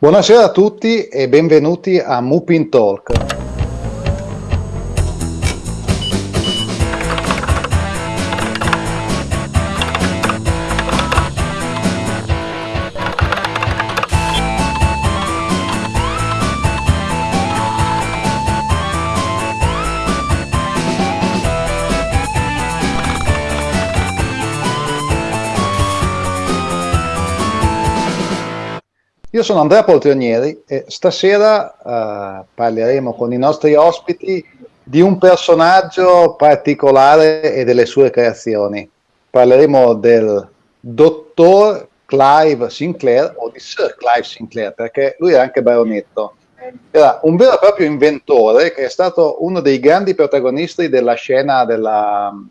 Buonasera a tutti e benvenuti a Mupin Talk. Sono Andrea Poltronieri e stasera uh, parleremo con i nostri ospiti di un personaggio particolare e delle sue creazioni. Parleremo del dottor Clive Sinclair o di Sir Clive Sinclair perché lui era anche baronetto. Era un vero e proprio inventore che è stato uno dei grandi protagonisti della scena della mm,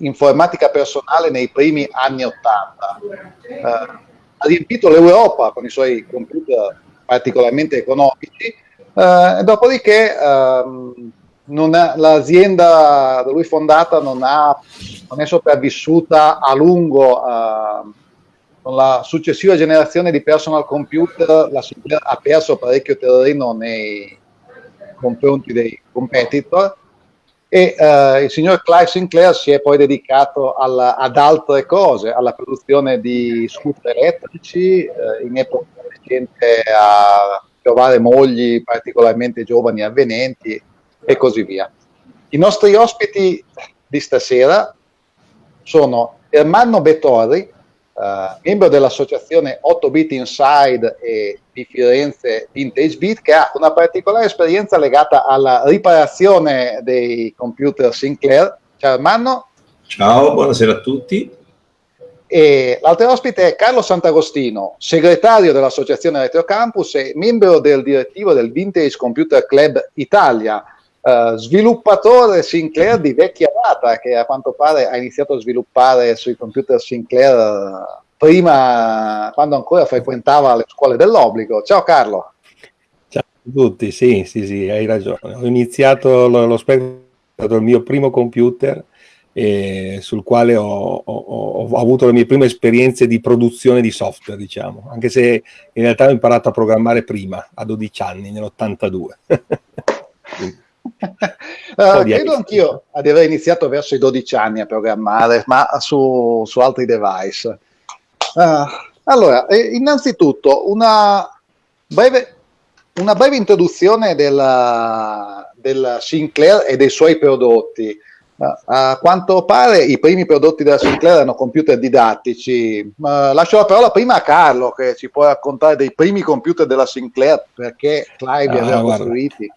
informatica personale nei primi anni Ottanta. Uh, ha riempito l'Europa con i suoi computer particolarmente economici, eh, dopodiché ehm, l'azienda da lui fondata non, ha, non, è sopravvissuta a lungo eh, con la successiva generazione di personal computer la ha perso parecchio terreno nei confronti dei competitor e uh, il signor Clive Sinclair si è poi dedicato alla, ad altre cose, alla produzione di scooter elettrici, uh, in epoca recente a trovare mogli particolarmente giovani e avvenenti e così via. I nostri ospiti di stasera sono Ermanno Bettori, uh, membro dell'associazione 8 Bit Inside e di Firenze Vintage Beat che ha una particolare esperienza legata alla riparazione dei computer Sinclair. Ciao Armando. Ciao, buonasera a tutti. E l'altro ospite è Carlo Sant'Agostino, segretario dell'associazione Retrocampus e membro del direttivo del Vintage Computer Club Italia, Uh, sviluppatore Sinclair di vecchia data che a quanto pare ha iniziato a sviluppare sui computer Sinclair uh, prima, quando ancora frequentava le scuole dell'obbligo. Ciao Carlo. Ciao a tutti, sì, sì, sì, hai ragione. Ho iniziato lo, lo stato il mio primo computer eh, sul quale ho, ho, ho, avuto le mie prime esperienze di produzione di software, diciamo, anche se in realtà ho imparato a programmare prima, a 12 anni, nell'82. uh, credo anch'io di aver iniziato verso i 12 anni a programmare, ma su, su altri device. Uh, allora, eh, innanzitutto una breve, una breve introduzione della, della, Sinclair e dei suoi prodotti. Uh, a quanto pare i primi prodotti della Sinclair erano computer didattici. Lascio la parola prima a Carlo che ci può raccontare dei primi computer della Sinclair perché Clive li aveva ah, costruiti.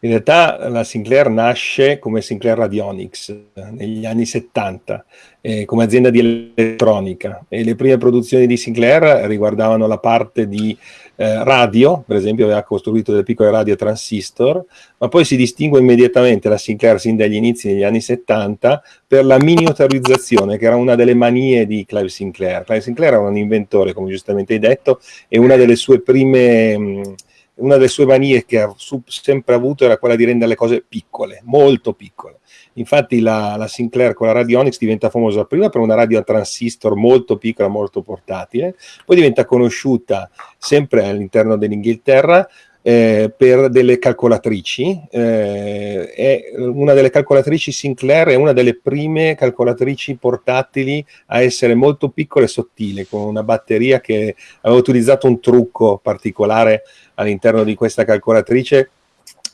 In realtà la Sinclair nasce come Sinclair Radionics negli anni 70 eh, come azienda di elettronica e le prime produzioni di Sinclair riguardavano la parte di eh, radio, per esempio aveva costruito delle piccole radio transistor, ma poi si distingue immediatamente la Sinclair sin dagli inizi degli anni 70 per la miniaturizzazione che era una delle manie di Clive Sinclair. Clive Sinclair era un inventore, come giustamente hai detto, e una delle sue prime... Mh, una delle sue manie che ha sempre avuto era quella di rendere le cose piccole, molto piccole. Infatti la, la, Sinclair con la Radionics diventa famosa prima per una radio a transistor molto piccola, molto portatile, poi diventa conosciuta sempre all'interno dell'Inghilterra eh, per delle calcolatrici. Eh, una delle calcolatrici Sinclair è una delle prime calcolatrici portatili a essere molto piccola e sottile, con una batteria che aveva utilizzato un trucco particolare all'interno di questa calcolatrice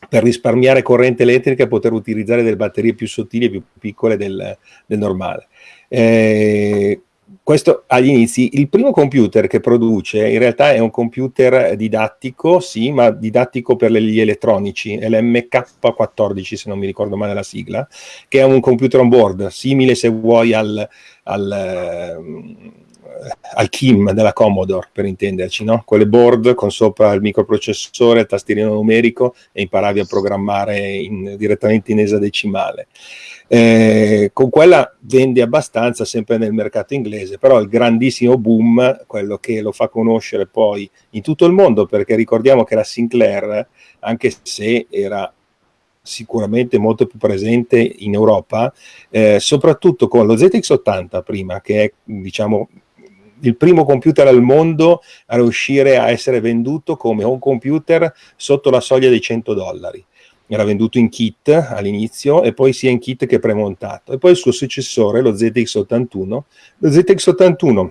per risparmiare corrente elettrica e poter utilizzare delle batterie più sottili e più piccole del, del normale. Eh, questo agli inizi, il primo computer che produce in realtà è un computer didattico, sì, ma didattico per gli elettronici, è l'MK14 se non mi ricordo male la sigla, che è un computer on board, simile se vuoi al, al al Kim della Commodore, per intenderci, no? quelle board con sopra il microprocessore, il tastierino numerico e imparavi a programmare in, direttamente in esadecimale. Eh, con quella vende abbastanza sempre nel mercato inglese, però il grandissimo boom, quello che lo fa conoscere poi in tutto il mondo, perché ricordiamo che la Sinclair, anche se era sicuramente molto più presente in Europa, eh, soprattutto con lo ZX80 prima, che è diciamo il primo computer al mondo a riuscire a essere venduto come home computer sotto la soglia dei 100 dollari era venduto in kit all'inizio e poi sia in kit che premontato. E poi il suo successore lo ZX81 lo ZX81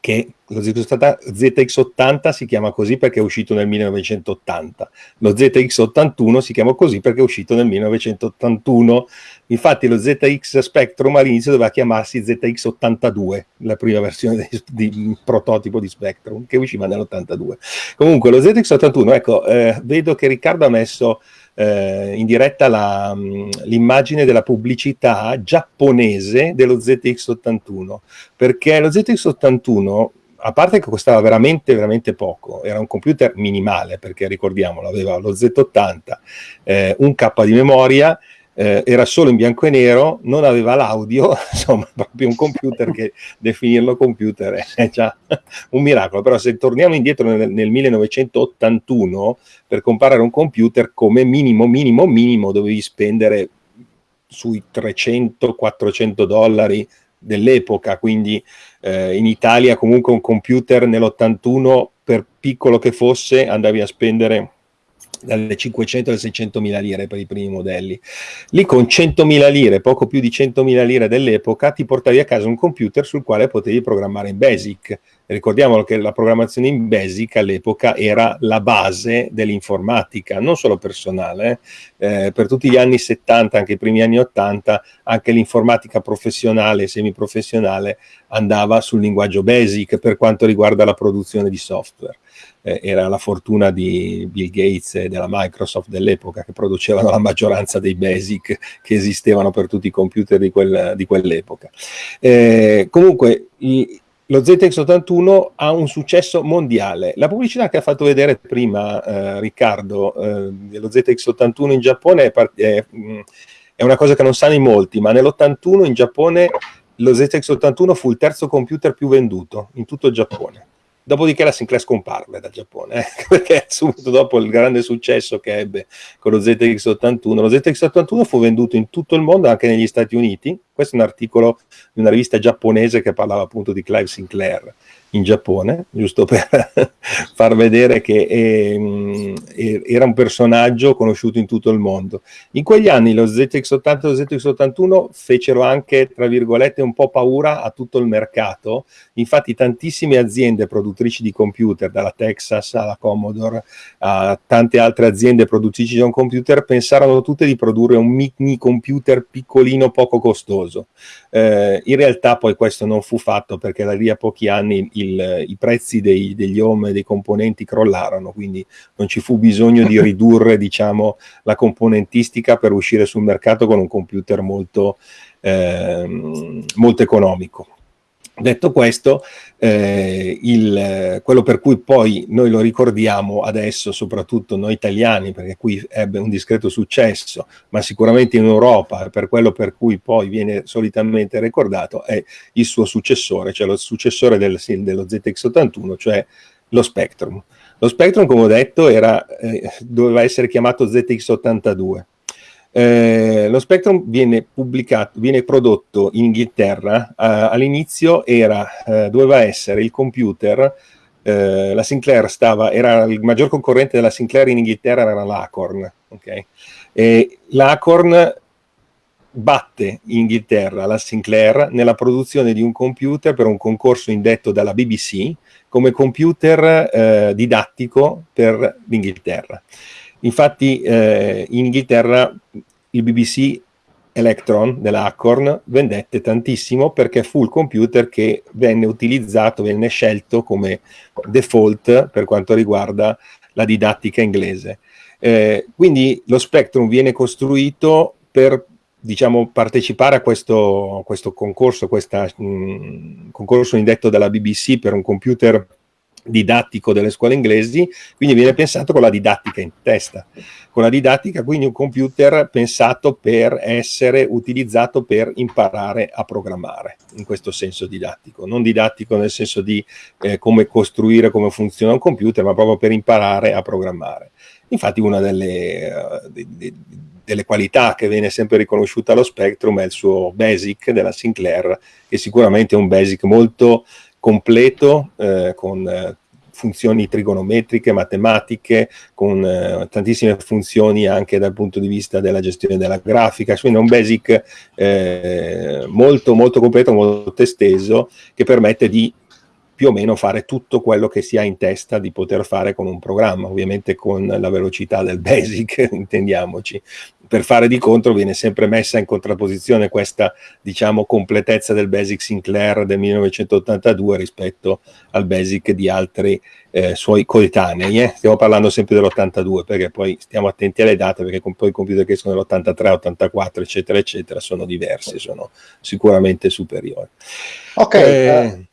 che lo ZX80 si chiama così perché è uscito nel 1980, lo ZX81 si chiama così perché è uscito nel 1981, infatti lo ZX Spectrum all'inizio doveva chiamarsi ZX82, la prima versione di, di prototipo di Spectrum che usciva nell'82. Comunque lo ZX81, ecco, eh, vedo che Riccardo ha messo eh, in diretta la, mm, l'immagine della pubblicità giapponese dello ZX81, perché lo ZX81 a parte che costava veramente, veramente poco, era un computer minimale, perché ricordiamolo, aveva lo Z80, eh, un K di memoria eh, era solo in bianco e nero, non aveva l'audio, insomma, proprio un computer che definirlo computer è già un miracolo. Però se torniamo indietro nel, nel 1981, per comparare un computer come minimo, minimo, minimo, dovevi spendere sui 300-400 dollari dell'epoca, quindi eh, in Italia comunque un computer nell'81, per piccolo che fosse, andavi a spendere dalle 500 alle 600 mila lire per i primi modelli. Lì con 100 mila lire, poco più di 100 mila lire dell'epoca, ti portavi a casa un computer sul quale potevi programmare in BASIC. Ricordiamolo che la programmazione in BASIC all'epoca era la base dell'informatica, non solo personale. Eh, per tutti gli anni 70, anche i primi anni 80, anche l'informatica professionale e semiprofessionale andava sul linguaggio BASIC per quanto riguarda la produzione di software eh, era la fortuna di Bill Gates e della Microsoft dell'epoca che producevano la maggioranza dei basic che esistevano per tutti i computer di, quel, di quell'epoca. Eh, comunque, i, lo ZX81 ha un successo mondiale. La pubblicità che ha fatto vedere prima eh, Riccardo eh, dello ZX81 in Giappone è, è, è, una cosa che non sanno in molti, ma nell'81 in Giappone lo ZX81 fu il terzo computer più venduto in tutto il Giappone. Dopodiché la Sinclair scomparve dal Giappone, eh? perché subito dopo il grande successo che ebbe con lo ZX81, lo ZX81 fu venduto in tutto il mondo, anche negli Stati Uniti. Questo è un articolo di una rivista giapponese che parlava appunto di Clive Sinclair in Giappone, giusto per far vedere che eh, era un personaggio conosciuto in tutto il mondo. In quegli anni lo ZX80 e lo ZX81 fecero anche, tra virgolette, un po' paura a tutto il mercato, infatti tantissime aziende produttrici di computer, dalla Texas alla Commodore, a tante altre aziende produttrici di un computer, pensarono tutte di produrre un mini computer piccolino, poco costoso. Eh, in realtà poi questo non fu fatto perché da lì a pochi anni il i prezzi dei, degli home e dei componenti crollarono, quindi non ci fu bisogno di ridurre diciamo, la componentistica per uscire sul mercato con un computer molto, eh, molto economico. Detto questo, eh, il, quello per cui poi noi lo ricordiamo adesso, soprattutto noi italiani, perché qui ebbe un discreto successo, ma sicuramente in Europa, per quello per cui poi viene solitamente ricordato, è il suo successore, cioè lo successore del, dello ZX81, cioè lo Spectrum. Lo Spectrum, come ho detto, era, eh, doveva essere chiamato ZX82 eh, lo Spectrum viene pubblicato, viene prodotto in Inghilterra, eh, all'inizio eh, doveva essere il computer, eh, la Sinclair stava, era il maggior concorrente della Sinclair in Inghilterra era l'Acorn, okay? l'Acorn batte in Inghilterra la Sinclair nella produzione di un computer per un concorso indetto dalla BBC come computer eh, didattico per l'Inghilterra. Infatti eh, in Inghilterra il BBC Electron dell'Acorn vendette tantissimo perché fu il computer che venne utilizzato, venne scelto come default per quanto riguarda la didattica inglese. Eh, quindi lo Spectrum viene costruito per diciamo, partecipare a questo, questo concorso, questo concorso indetto dalla BBC per un computer didattico delle scuole inglesi, quindi viene pensato con la didattica in testa, con la didattica quindi un computer pensato per essere utilizzato per imparare a programmare, in questo senso didattico, non didattico nel senso di eh, come costruire, come funziona un computer, ma proprio per imparare a programmare. Infatti una delle, uh, de, de, delle qualità che viene sempre riconosciuta allo Spectrum è il suo BASIC della Sinclair, che sicuramente è un BASIC molto completo eh, con eh, funzioni trigonometriche, matematiche, con eh, tantissime funzioni anche dal punto di vista della gestione della grafica, quindi è un basic eh, molto molto completo, molto esteso che permette di più o meno fare tutto quello che si ha in testa di poter fare con un programma, ovviamente con la velocità del basic, intendiamoci. Per fare di contro viene sempre messa in contrapposizione questa, diciamo, completezza del basic Sinclair del 1982 rispetto al basic di altri eh, suoi coetanei. Eh? Stiamo parlando sempre dell'82 perché poi stiamo attenti alle date perché con poi i computer che sono dell'83, 84, eccetera, eccetera, sono diversi, sono sicuramente superiori. Ok. Eh,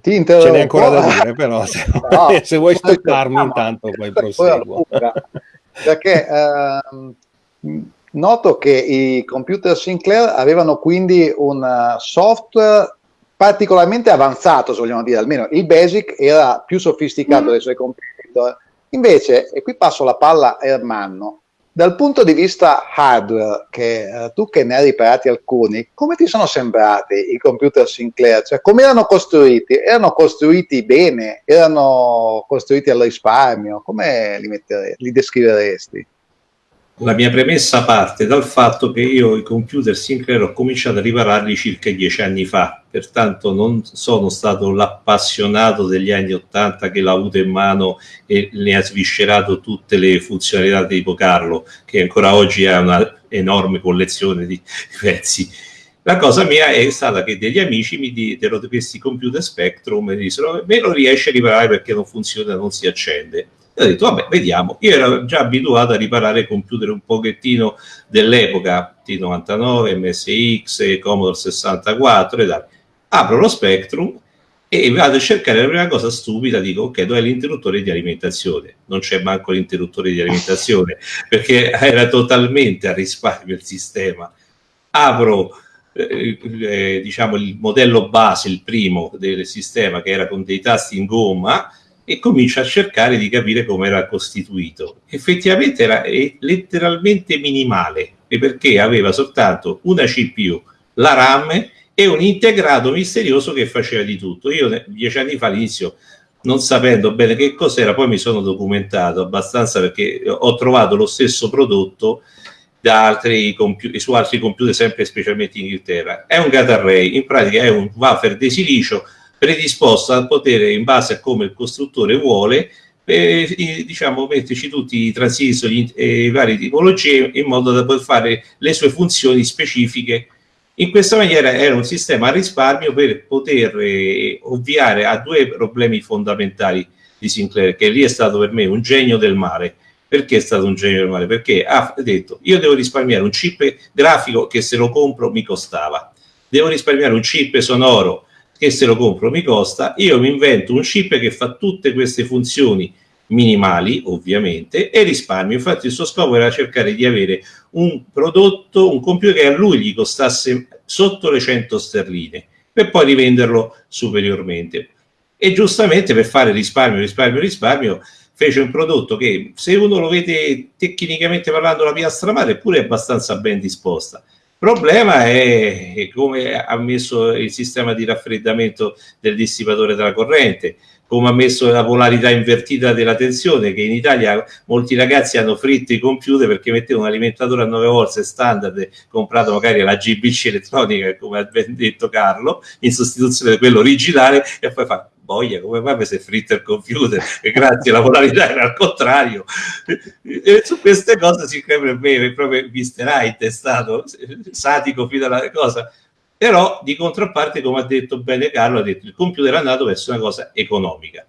ti interrompo. Ce n'è ancora da dire, però se, no, se vuoi stopparmi intanto poi proseguo. Perché eh, noto che i computer Sinclair avevano quindi un eh, software particolarmente avanzato, se vogliamo dire, almeno il BASIC era più sofisticato mm. dei suoi competitor. Invece, e qui passo la palla a Ermanno, dal punto di vista hardware, che eh, tu che ne hai riparati alcuni, come ti sono sembrati i computer Sinclair? Cioè, come erano costruiti? Erano costruiti bene? Erano costruiti al risparmio? Come li, li descriveresti? La mia premessa parte dal fatto che io i computer Sinclair ho cominciato a ripararli circa dieci anni fa, pertanto non sono stato l'appassionato degli anni Ottanta che l'ha avuto in mano e ne ha sviscerato tutte le funzionalità di tipo Carlo, che ancora oggi ha una enorme collezione di pezzi. La cosa mia è stata che degli amici mi diedero questi computer Spectrum e dissero me lo riesci a riparare perché non funziona, non si accende ho detto, vabbè, vediamo. Io ero già abituato a riparare computer un pochettino dell'epoca, T99, MSX, Commodore 64 e tal. Apro lo Spectrum e vado a cercare la prima cosa stupida, dico, ok, dove è l'interruttore di alimentazione? Non c'è manco l'interruttore di alimentazione, perché era totalmente a risparmio il sistema. Apro... Eh, eh, diciamo il modello base, il primo del sistema che era con dei tasti in gomma, e comincia a cercare di capire come era costituito. Effettivamente era letteralmente minimale, perché aveva soltanto una CPU, la RAM e un integrato misterioso che faceva di tutto. Io dieci anni fa all'inizio non sapendo bene che cos'era, poi mi sono documentato abbastanza perché ho trovato lo stesso prodotto da altri su altri computer, sempre specialmente in Inghilterra. È un gate array, in pratica è un wafer di silicio predisposto a poter, in base a come il costruttore vuole, eh, diciamo, metterci tutti i transistor e i vari tipologie in modo da poter fare le sue funzioni specifiche. In questa maniera era un sistema a risparmio per poter eh, ovviare a due problemi fondamentali di Sinclair, che lì è stato per me un genio del mare. Perché è stato un genio del mare? Perché ha detto, io devo risparmiare un chip grafico che se lo compro mi costava, devo risparmiare un chip sonoro che se lo compro mi costa, io mi invento un chip che fa tutte queste funzioni minimali ovviamente e risparmio. Infatti il suo scopo era cercare di avere un prodotto un computer che a lui gli costasse sotto le 100 sterline per poi rivenderlo superiormente. E giustamente per fare risparmio risparmio risparmio fece un prodotto che se uno lo vede tecnicamente parlando la piastra madre è pure abbastanza ben disposta problema è come ha messo il sistema di raffreddamento del dissipatore della corrente, come ha messo la polarità invertita della tensione, che in Italia molti ragazzi hanno fritto i computer perché mettevano un alimentatore a 9 volte standard, comprato magari la GBC elettronica, come ha ben detto Carlo, in sostituzione di quello originale, e poi fa boia, come mai mi si è fritto il computer? E grazie, la polarità era al contrario. E su queste cose si crede bene, proprio Mr. Wright è stato satico fino alla cosa. Però di contrapparte, come ha detto bene Carlo, ha detto il computer è andato verso una cosa economica.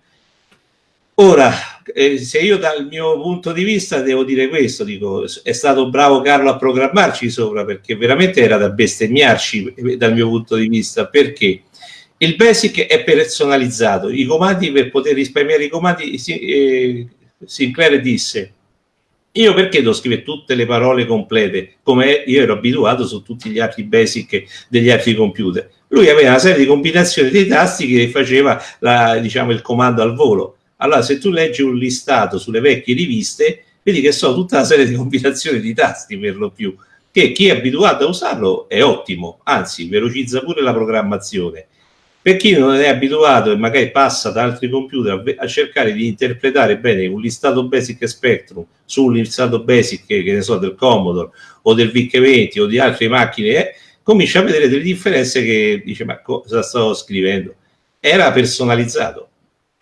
Ora, eh, se io dal mio punto di vista devo dire questo, dico, è stato bravo Carlo a programmarci sopra perché veramente era da bestemmiarci eh, dal mio punto di vista, perché? Il basic è personalizzato, i comandi per poter risparmiare i comandi, eh, Sinclair disse io perché devo scrivere tutte le parole complete come io ero abituato su tutti gli altri basic degli altri computer. Lui aveva una serie di combinazioni dei tasti che faceva la, diciamo, il comando al volo. Allora se tu leggi un listato sulle vecchie riviste vedi che sono tutta una serie di combinazioni di tasti per lo più che chi è abituato a usarlo è ottimo anzi velocizza pure la programmazione Per chi non è abituato e magari passa da altri computer a, cercare di interpretare bene un listato Basic Spectrum su listato Basic che ne so, del Commodore o del VIC-20 o di altre macchine, eh, comincia a vedere delle differenze che dice ma cosa sto scrivendo? Era personalizzato.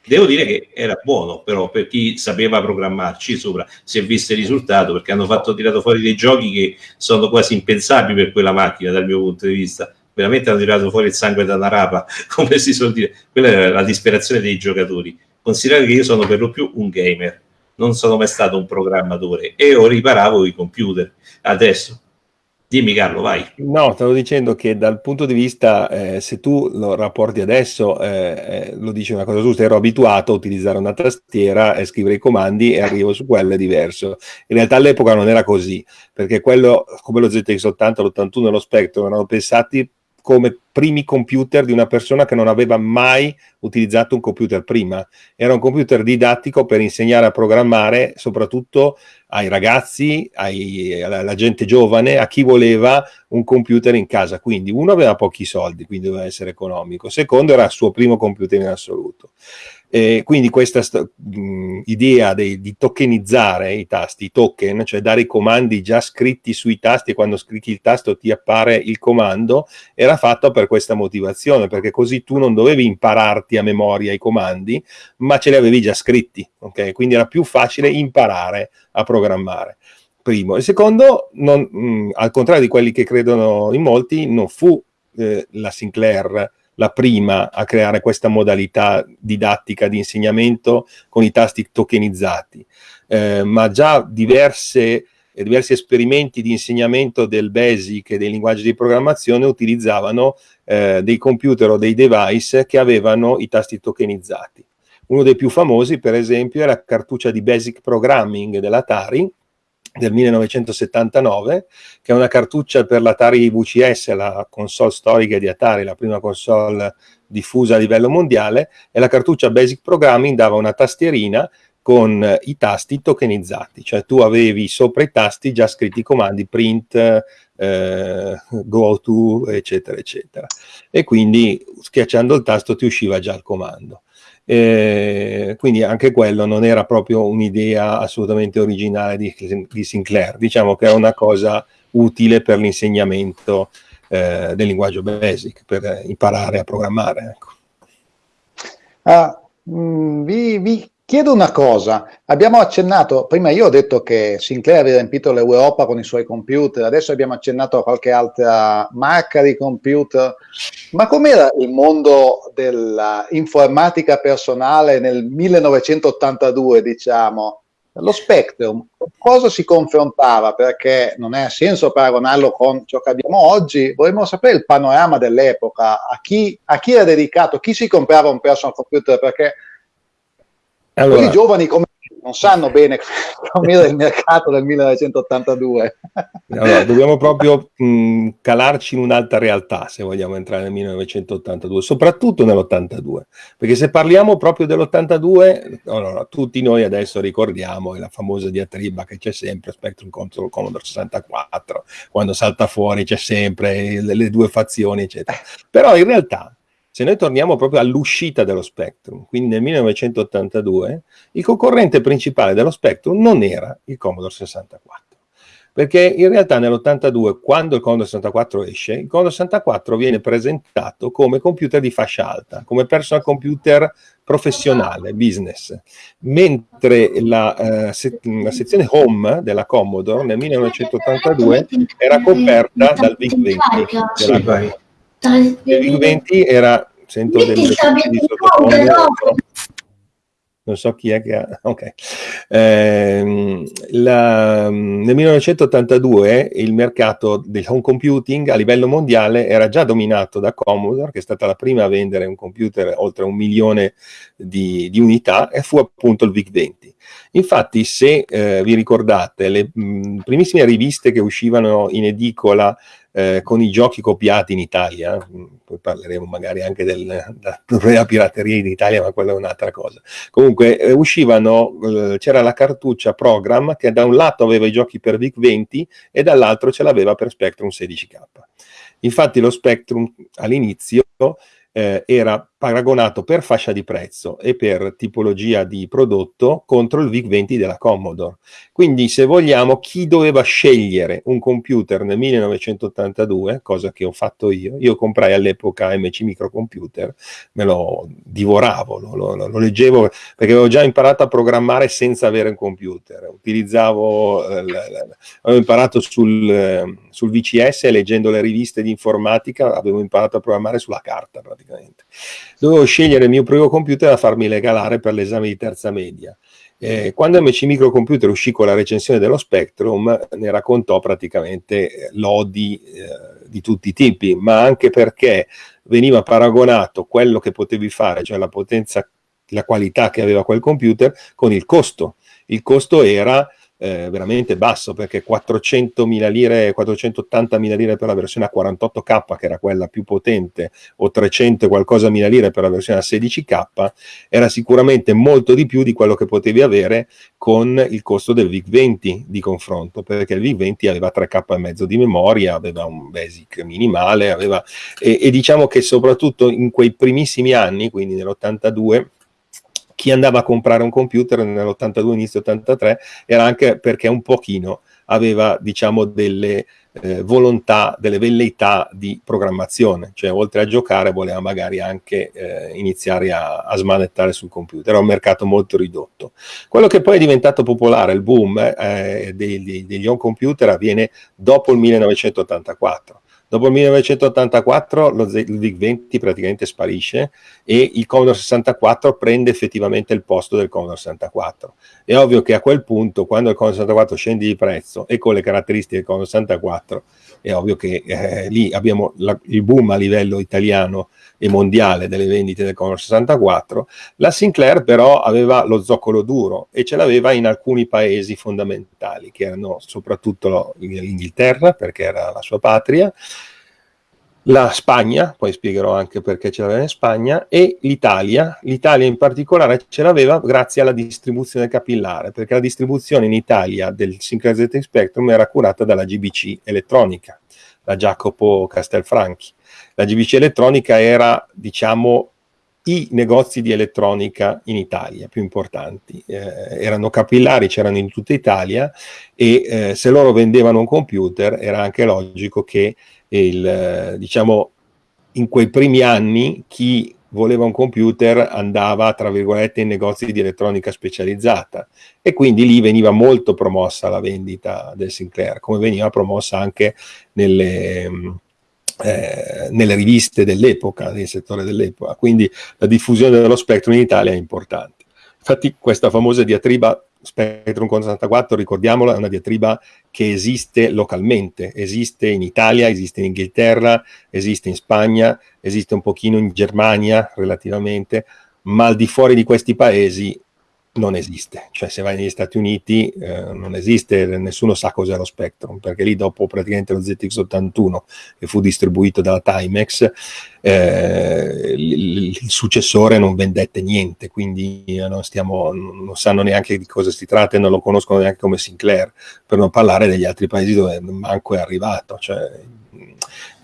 Devo dire che era buono però per chi sapeva programmarci sopra, si è visto il risultato perché hanno fatto tirato fuori dei giochi che sono quasi impensabili per quella macchina dal mio punto di vista veramente hanno tirato fuori il sangue da una rapa, come si suol dire. Quella era la disperazione dei giocatori. Considerate che io sono per lo più un gamer, non sono mai stato un programmatore e io riparavo i computer. Adesso, dimmi Carlo, vai. No, stavo dicendo che dal punto di vista, eh, se tu lo rapporti adesso, eh, eh, lo dici una cosa giusta, ero abituato a utilizzare una tastiera e scrivere i comandi e arrivo su quello è diverso. In realtà all'epoca non era così, perché quello, come lo ZX80, l'81 e lo Spectrum, erano pensati come primi computer di una persona che non aveva mai utilizzato un computer prima. Era un computer didattico per insegnare a programmare soprattutto ai ragazzi, ai, alla, gente giovane, a chi voleva un computer in casa. Quindi uno aveva pochi soldi, quindi doveva essere economico. Secondo era il suo primo computer in assoluto. Eh, quindi questa mh, idea de, di tokenizzare i tasti, i token, cioè dare i comandi già scritti sui tasti e quando scrivi il tasto ti appare il comando, era fatta per questa motivazione, perché così tu non dovevi impararti a memoria i comandi, ma ce li avevi già scritti, ok? Quindi era più facile imparare a programmare. Primo. E secondo, non, mh, al contrario di quelli che credono in molti, non fu eh, la Sinclair la prima a creare questa modalità didattica di insegnamento con i tasti tokenizzati, eh, ma già diverse, diversi esperimenti di insegnamento del BASIC e dei linguaggi di programmazione utilizzavano eh, dei computer o dei device che avevano i tasti tokenizzati. Uno dei più famosi, per esempio, è la cartuccia di Basic Programming dell'Atari, del 1979, che è una cartuccia per l'Atari VCS, la console storica di Atari, la prima console diffusa a livello mondiale, e la cartuccia Basic Programming dava una tastierina con i tasti tokenizzati, cioè tu avevi sopra i tasti già scritti i comandi print, eh, go to, eccetera, eccetera. E quindi schiacciando il tasto ti usciva già il comando. Eh, quindi anche quello non era proprio un'idea assolutamente originale di, di, Sinclair, diciamo che è una cosa utile per l'insegnamento eh, del linguaggio basic, per imparare a programmare. Ecco. Uh, mh, vi, vi Chiedo una cosa, abbiamo accennato, prima io ho detto che Sinclair aveva riempito l'Europa con i suoi computer, adesso abbiamo accennato a qualche altra marca di computer, ma com'era il mondo dell'informatica personale nel 1982, diciamo? Lo Spectrum, cosa si confrontava? Perché non ha senso paragonarlo con ciò che abbiamo oggi, vorremmo sapere il panorama dell'epoca, a a chi era dedicato, chi si comprava un personal computer, perché allora, Quelli giovani come non sanno bene com'era il mercato del 1982. Allora, dobbiamo proprio mh, calarci in un'altra realtà se vogliamo entrare nel 1982, soprattutto nell'82, perché se parliamo proprio dell'82, allora, tutti noi adesso ricordiamo la famosa diatriba che c'è sempre, Spectrum contro Commodore 64, quando salta fuori c'è sempre le, le due fazioni, eccetera. Però in realtà se noi torniamo proprio all'uscita dello Spectrum, quindi nel 1982, il concorrente principale dello Spectrum non era il Commodore 64. Perché in realtà nell'82, quando il Commodore 64 esce, il Commodore 64 viene presentato come computer di fascia alta, come personal computer professionale, business, mentre la, uh, se la sezione home della Commodore nel 1982 era coperta dal VIC-20. Il VIC 20 era, sento delle di non so chi è che ha, ok. Eh, la, nel 1982 il mercato del home computing a livello mondiale era già dominato da Commodore, che è stata la prima a vendere un computer oltre un milione di, di unità, e fu appunto il VIC-20. Infatti, se eh, vi ricordate, le mh, primissime riviste che uscivano in edicola eh, con i giochi copiati in Italia, mm, poi parleremo magari anche del, della pirateria in Italia, ma quella è un'altra cosa. Comunque eh, uscivano, eh, c'era la cartuccia Program che da un lato aveva i giochi per VIC-20 e dall'altro ce l'aveva per Spectrum 16K. Infatti lo Spectrum all'inizio eh, era paragonato per fascia di prezzo e per tipologia di prodotto contro il VIC-20 della Commodore. Quindi se vogliamo chi doveva scegliere un computer nel 1982, cosa che ho fatto io, io comprai all'epoca MC Microcomputer, me lo divoravo, lo, lo, lo leggevo perché avevo già imparato a programmare senza avere un computer, utilizzavo, eh, avevo imparato sul, eh, sul VCS leggendo le riviste di informatica, avevo imparato a programmare sulla carta praticamente dovevo scegliere il mio primo computer da farmi regalare per l'esame di terza media. Eh, quando MC Microcomputer uscì con la recensione dello Spectrum, ne raccontò praticamente eh, lodi eh, di tutti i tipi, ma anche perché veniva paragonato quello che potevi fare, cioè la potenza, la qualità che aveva quel computer, con il costo. Il costo era eh, veramente basso perché 400.000 lire, 480.000 lire per la versione a 48K che era quella più potente o 300 qualcosa mila lire per la versione a 16K era sicuramente molto di più di quello che potevi avere con il costo del VIC-20 di confronto perché il VIC-20 aveva 3K e mezzo di memoria, aveva un basic minimale aveva, e, e diciamo che soprattutto in quei primissimi anni, quindi nell'82 chi andava a comprare un computer nell'82, inizio 83, era anche perché un pochino aveva, diciamo, delle eh, volontà, delle velleità di programmazione, cioè oltre a giocare voleva magari anche eh, iniziare a, a, smanettare sul computer, era un mercato molto ridotto. Quello che poi è diventato popolare, il boom eh, degli, degli home computer avviene dopo il 1984 Dopo il 1984 lo VIC-20 praticamente sparisce e il Commodore 64 prende effettivamente il posto del Commodore 64. È ovvio che a quel punto, quando il Commodore 64 scende di prezzo e con le caratteristiche del Commodore 64, è ovvio che eh, lì abbiamo la, il boom a livello italiano e mondiale delle vendite del Commodore 64. La Sinclair però aveva lo zoccolo duro e ce l'aveva in alcuni paesi fondamentali, che erano soprattutto l'Inghilterra, perché era la sua patria, la Spagna, poi spiegherò anche perché ce l'aveva in Spagna, e l'Italia. L'Italia in particolare ce l'aveva grazie alla distribuzione capillare, perché la distribuzione in Italia del ZX Spectrum era curata dalla GBC Elettronica, la Jacopo Castelfranchi. La GBC Elettronica era, diciamo, i negozi di elettronica in Italia più importanti. Eh, erano capillari, c'erano in tutta Italia e eh, se loro vendevano un computer era anche logico che il, diciamo, in quei primi anni chi voleva un computer andava, tra virgolette, in negozi di elettronica specializzata e quindi lì veniva molto promossa la vendita del Sinclair, come veniva promossa anche nelle, eh, nelle riviste dell'epoca, nel settore dell'epoca. Quindi la diffusione dello Spectrum in Italia è importante. Infatti questa famosa diatriba Spectrum con 64, ricordiamolo, è una diatriba che esiste localmente, esiste in Italia, esiste in Inghilterra, esiste in Spagna, esiste un pochino in Germania relativamente, ma al di fuori di questi paesi non esiste, cioè se vai negli Stati Uniti eh, non esiste, nessuno sa cos'è lo Spectrum, perché lì dopo praticamente lo ZX81 che fu distribuito dalla Timex, eh, il, il, successore non vendette niente, quindi eh, non, stiamo, non sanno neanche di cosa si tratta e non lo conoscono neanche come Sinclair, per non parlare degli altri paesi dove manco è arrivato, cioè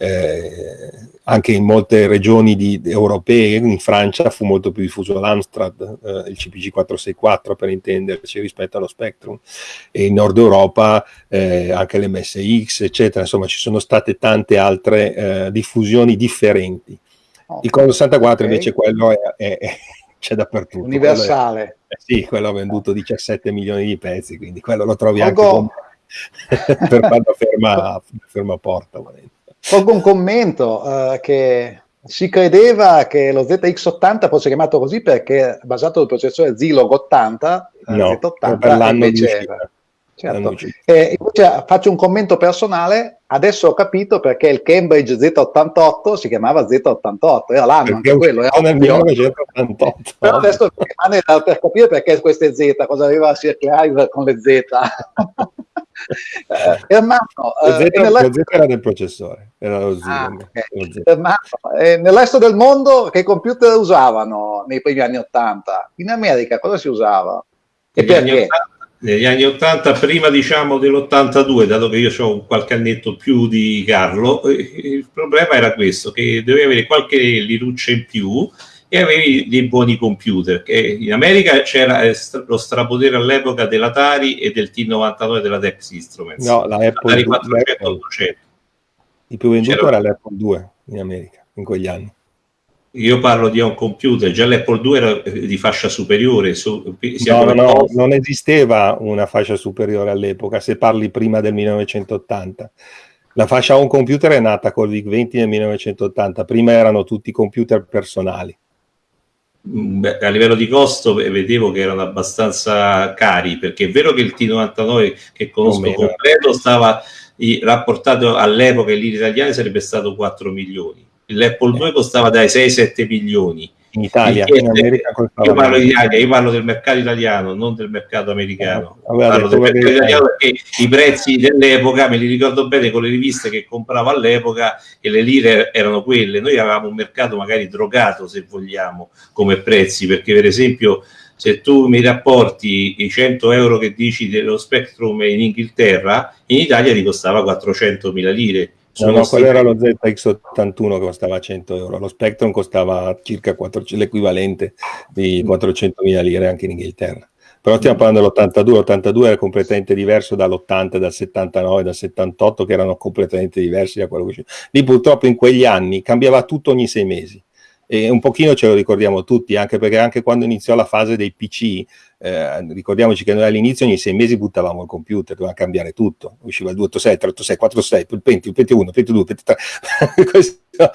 eh, anche in molte regioni di, europee, in Francia fu molto più diffuso l'Amstrad, eh, il CPG 464 per intenderci rispetto allo Spectrum, e in Nord Europa eh, anche l'MSX, eccetera, insomma ci sono state tante altre eh, diffusioni differenti. Il Commodore 64 okay. invece quello è, è, è c'è dappertutto. Universale. Quello è, eh, sì, quello ha venduto 17 milioni di pezzi, quindi quello lo trovi Pogo. anche per farlo ferma, ferma porta. Volendo. Colgo un commento uh, che si credeva che lo ZX80 fosse chiamato così perché basato sul processore Zilog 80, no, Z80 per l'anno invece, certo. eh, invece faccio un commento personale, adesso ho capito perché il Cambridge Z88 si chiamava Z88, era l'anno anche quello, era nel 1988. Però adesso per capire perché queste Z, cosa aveva Sir Clive con le Z. eh, Ermanno, Z, eh, nella... lo Z era del processore, era lo Z. Ah, okay. Ermanno, eh, nel resto del mondo che computer usavano nei primi anni 80? In America cosa si usava? E perché? negli anni 80, prima diciamo dell'82, dato che io ho qualche annetto più di Carlo, eh, il problema era questo, che dovevi avere qualche liruccia in più e avevi dei buoni computer. Che in America c'era eh, lo strapotere all'epoca dell'Atari e del T99 della Dex Instruments. No, la Apple 400, 800. Il più venduto era l'Apple 2 in America in quegli anni. Io parlo di un computer, già l'Apple 2 era di fascia superiore. Su, no, no, no, non esisteva una fascia superiore all'epoca, se parli prima del 1980. La fascia home computer è nata col VIC-20 nel 1980, prima erano tutti computer personali. Beh, a livello di costo vedevo che erano abbastanza cari, perché è vero che il T99 che conosco completo stava rapportato all'epoca in lire italiane sarebbe stato 4 milioni. l'Apple 2 costava dai 6-7 milioni. In Italia, in America io parlo di Italia, io parlo del mercato italiano, non del mercato americano. Eh, parlo del mercato italiano perché i prezzi dell'epoca me li ricordo bene con le riviste che compravo all'epoca e le lire erano quelle. Noi avevamo un mercato magari drogato, se vogliamo, come prezzi, perché per esempio se tu mi rapporti i 100 euro che dici dello Spectrum in Inghilterra, in Italia ti costava 400 mila lire No, no, quello era lo ZX81 che costava 100 euro, lo Spectrum costava circa 400, l'equivalente di 400.000 lire anche in Inghilterra. Però stiamo parlando dell'82, l'82 era completamente diverso dall'80, dal 79, dal 78 che erano completamente diversi da quello che c'è. Lì purtroppo in quegli anni cambiava tutto ogni sei mesi e un pochino ce lo ricordiamo tutti, anche perché anche quando iniziò la fase dei PC eh, ricordiamoci che noi all'inizio ogni sei mesi buttavamo il computer, doveva cambiare tutto, usciva il 286, 386, 486, il Penti, il Penti 1, il Penti 2, il Penti 3, Questo,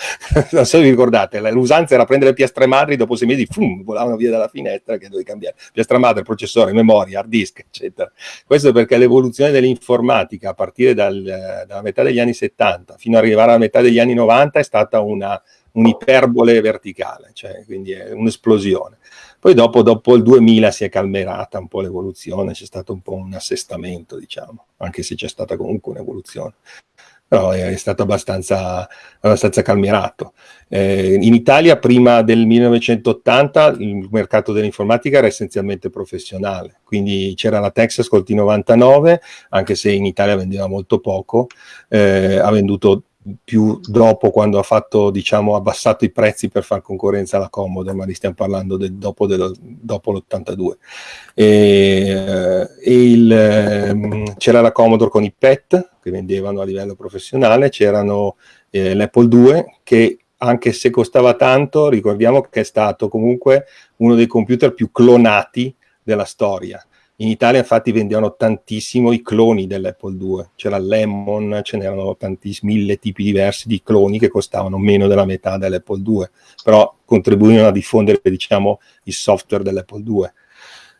non so se vi ricordate, l'usanza era prendere piastre madri, dopo sei mesi fum, volavano via dalla finestra che dovevi cambiare, piastra madre, processore, memoria, hard disk, eccetera. Questo perché l'evoluzione dell'informatica a partire dal, dalla metà degli anni 70 fino ad arrivare alla metà degli anni 90 è stata una un'iperbole verticale, cioè quindi è un'esplosione. Poi dopo, dopo, il 2000 si è calmerata un po' l'evoluzione, c'è stato un po' un assestamento, diciamo, anche se c'è stata comunque un'evoluzione. Però è, stato abbastanza, abbastanza calmerato. Eh, in Italia, prima del 1980, il mercato dell'informatica era essenzialmente professionale, quindi c'era la Texas col T99, anche se in Italia vendeva molto poco, eh, ha venduto più dopo quando ha fatto, diciamo, abbassato i prezzi per fare concorrenza alla Commodore, ma li stiamo parlando del, dopo, del, dopo l'82. E, e il, ehm, c'era la Commodore con i PET che vendevano a livello professionale, c'erano eh, l'Apple 2 che anche se costava tanto, ricordiamo che è stato comunque uno dei computer più clonati della storia in Italia infatti vendevano tantissimo i cloni dell'Apple 2, c'era Lemon, ce n'erano tantissimi, mille tipi diversi di cloni che costavano meno della metà dell'Apple 2, però contribuivano a diffondere diciamo il software dell'Apple 2.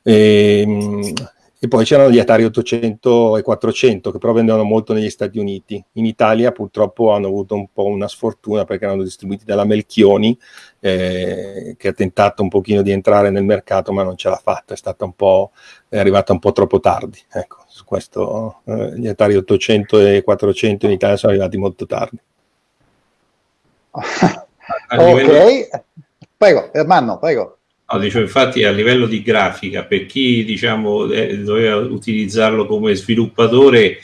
E, ehm, e poi c'erano gli Atari 800 e 400 che però vendevano molto negli Stati Uniti. In Italia purtroppo hanno avuto un po' una sfortuna perché erano distribuiti dalla Melchioni eh, che ha tentato un pochino di entrare nel mercato ma non ce l'ha fatta, è stata un po' è arrivata un po' troppo tardi. Ecco, su questo eh, gli Atari 800 e 400 in Italia sono arrivati molto tardi. ok, prego, Ermanno, prego. No, dicevo, infatti a livello di grafica, per chi diciamo, eh, doveva utilizzarlo come sviluppatore,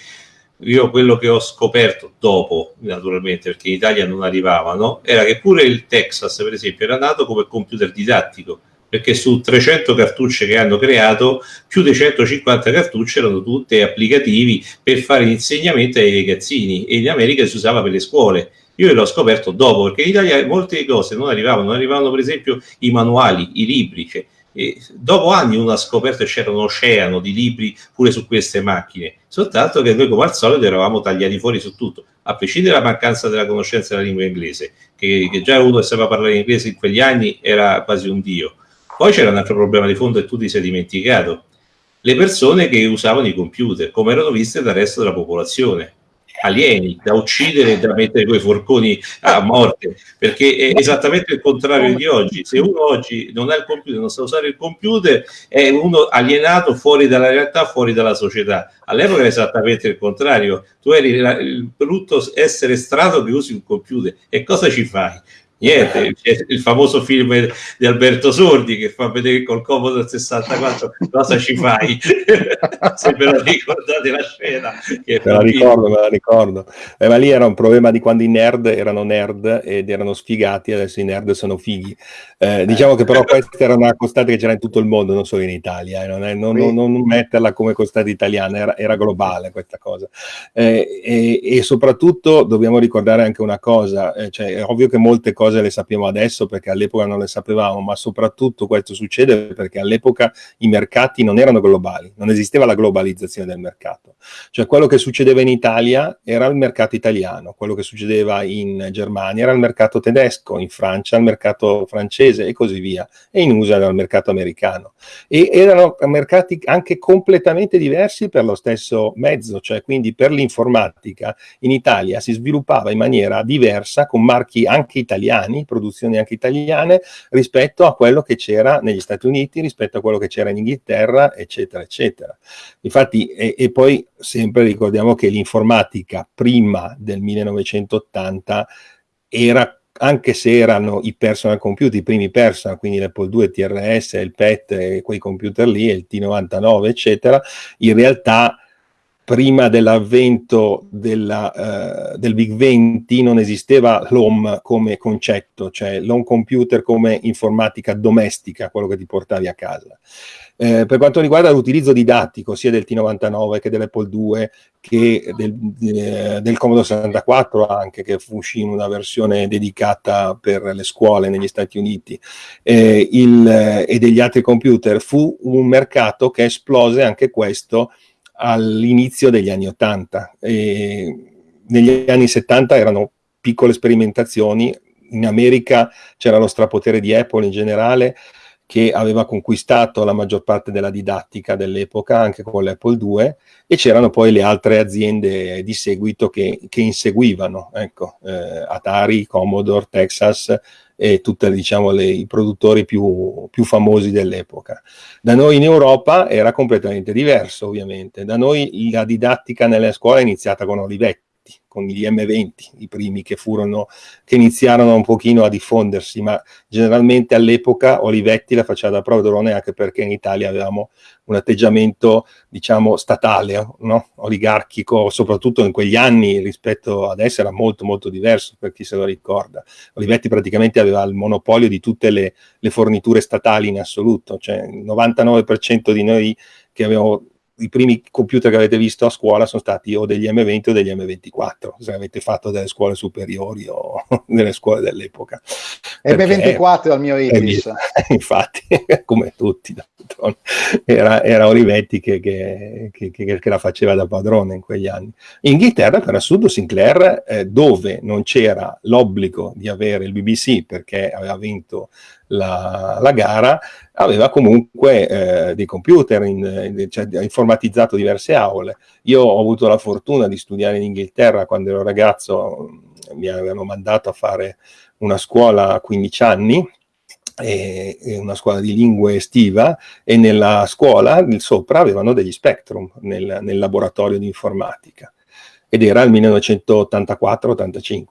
io quello che ho scoperto dopo, naturalmente, perché in Italia non arrivavano, era che pure il Texas, per esempio, era nato come computer didattico, perché su 300 cartucce che hanno creato, più di 150 cartucce erano tutte applicativi per fare insegnamento ai ragazzini e in America si usava per le scuole io l'ho scoperto dopo, perché in Italia molte cose non arrivavano, non arrivavano per esempio i manuali, i libri. Cioè, dopo anni uno ha scoperto che c'era un oceano di libri pure su queste macchine, soltanto che noi come al solito eravamo tagliati fuori su tutto, a prescindere dalla mancanza della conoscenza della lingua inglese, che, che già uno che sapeva parlare inglese in quegli anni era quasi un dio. Poi c'era un altro problema di fondo e tu ti sei dimenticato, le persone che usavano i computer, come erano viste dal resto della popolazione alieni da uccidere e da mettere quei forconi a morte, perché è esattamente il contrario di oggi. Se uno oggi non ha il computer, non sa usare il computer, è uno alienato fuori dalla realtà, fuori dalla società. All'epoca era esattamente il contrario, tu eri il brutto essere strano che usi un computer e cosa ci fai? Niente, il famoso film di Alberto Sordi che fa vedere col Commodore 64 cosa ci fai. Se ve la ricordate la scena. Che me la ricordo, me la ricordo. Eh, ma lì era un problema di quando i nerd erano nerd ed erano sfigati, adesso i nerd sono fighi. Eh, diciamo che però questa era una costante che c'era in tutto il mondo, non solo in Italia, eh, non, è, non, non, non, metterla come costante italiana, era, era globale questa cosa. Eh, e, e, soprattutto dobbiamo ricordare anche una cosa, eh, cioè, è ovvio che molte cose cose le sappiamo adesso perché all'epoca non le sapevamo, ma soprattutto questo succede perché all'epoca i mercati non erano globali, non esisteva la globalizzazione del mercato. Cioè quello che succedeva in Italia era il mercato italiano, quello che succedeva in Germania era il mercato tedesco, in Francia il mercato francese e così via, e in USA era il mercato americano. E erano mercati anche completamente diversi per lo stesso mezzo, cioè quindi per l'informatica in Italia si sviluppava in maniera diversa con marchi anche italiani italiani, produzioni anche italiane, rispetto a quello che c'era negli Stati Uniti, rispetto a quello che c'era in Inghilterra, eccetera, eccetera. Infatti, e, e poi sempre ricordiamo che l'informatica prima del 1980 era anche se erano i personal computer, i primi personal, quindi l'Apple 2, TRS, il PET quei computer lì, il T99, eccetera, in realtà prima dell'avvento della, uh, del Big 20 non esisteva l'home come concetto, cioè l'home computer come informatica domestica, quello che ti portavi a casa. Eh, per quanto riguarda l'utilizzo didattico sia del T99 che dell'Apple 2 che del, eh, del Commodore 64 anche che uscì in una versione dedicata per le scuole negli Stati Uniti eh, il, eh, e degli altri computer fu un mercato che esplose anche questo all'inizio degli anni 80. E negli anni 70 erano piccole sperimentazioni, in America c'era lo strapotere di Apple in generale che aveva conquistato la maggior parte della didattica dell'epoca anche con l'Apple II e c'erano poi le altre aziende di seguito che, che inseguivano, ecco, eh, Atari, Commodore, Texas, e tutti diciamo, i produttori più, più, famosi dell'epoca. Da noi in Europa era completamente diverso ovviamente, da noi la didattica nelle scuole è iniziata con Olivetti, con gli M20, i primi che furono, che iniziarono un pochino a diffondersi, ma generalmente all'epoca Olivetti la faceva da padrone anche perché in Italia avevamo un atteggiamento, diciamo, statale, no? oligarchico, soprattutto in quegli anni rispetto adesso era molto molto diverso per chi se lo ricorda. Olivetti praticamente aveva il monopolio di tutte le, le forniture statali in assoluto, cioè il 99% di noi che avevamo i primi computer che avete visto a scuola sono stati o degli M20 o degli M24, se avete fatto delle scuole superiori o delle scuole dell'epoca. M24 al mio IRIS. Infatti, come tutti, era, era Olivetti che, che, che, che, la faceva da padrone in quegli anni. In Inghilterra, per assurdo, Sinclair, eh, dove non c'era l'obbligo di avere il BBC perché aveva vinto la, la gara, aveva comunque eh, dei computer, in, in, cioè, informatizzato diverse aule. Io ho avuto la fortuna di studiare in Inghilterra quando ero ragazzo, mi avevano mandato a fare una scuola a 15 anni, e, una scuola di lingue estiva e nella scuola sopra avevano degli Spectrum nel, nel laboratorio di informatica ed era il 1984-85.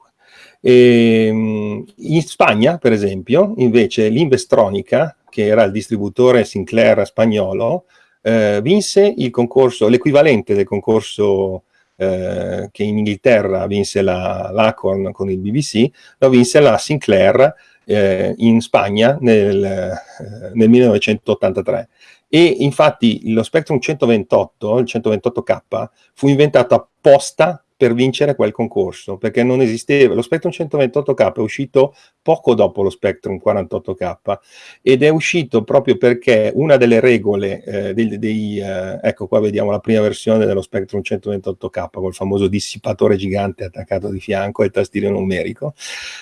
E, ehm, in Spagna, per esempio, invece l'Investronica, che era il distributore Sinclair spagnolo, eh, vinse il concorso, l'equivalente del concorso eh, che in Inghilterra vinse la, l'Acorn con il BBC, lo vinse la Sinclair eh, in Spagna nel, eh, nel 1983 e infatti lo Spectrum 128, il 128K, fu inventato apposta per vincere quel concorso, perché non esisteva. Lo Spectrum 128K è uscito poco dopo lo Spectrum 48K ed è uscito proprio perché una delle regole eh, dei, dei eh, ecco qua vediamo la prima versione dello Spectrum 128K col famoso dissipatore gigante attaccato di fianco e il tastiere numerico,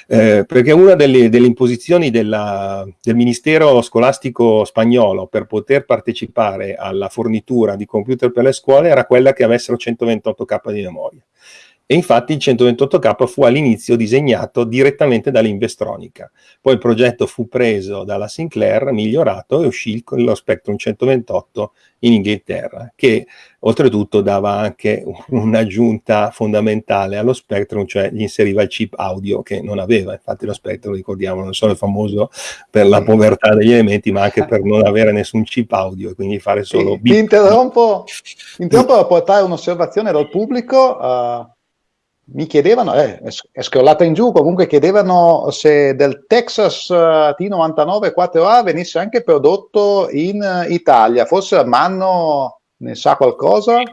eh, perché una delle, delle imposizioni della, del Ministero Scolastico spagnolo per poter partecipare alla fornitura di computer per le scuole era quella che avessero 128K di memoria E infatti il 128K fu all'inizio disegnato direttamente dall'Investronica. Poi il progetto fu preso dalla Sinclair, migliorato e uscì con lo Spectrum 128 in Inghilterra, che oltretutto dava anche un'aggiunta fondamentale allo Spectrum, cioè gli inseriva il chip audio che non aveva. Infatti lo Spectrum, ricordiamo, non solo è famoso per la povertà degli elementi, ma anche per non avere nessun chip audio e quindi fare solo... Ti, ti interrompo, interrompo per portare un'osservazione dal pubblico. Uh mi chiedevano, eh, è scrollata in giù, comunque chiedevano se del Texas uh, T99 4A venisse anche prodotto in Italia, forse Manno ne sa qualcosa?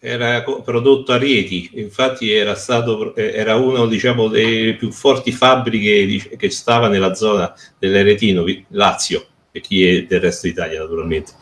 Era prodotto a Rieti, infatti era, stato, eh, era uno diciamo, delle più forti fabbriche che stava nella zona dell'Aretino, Lazio, e chi è del resto d'Italia naturalmente.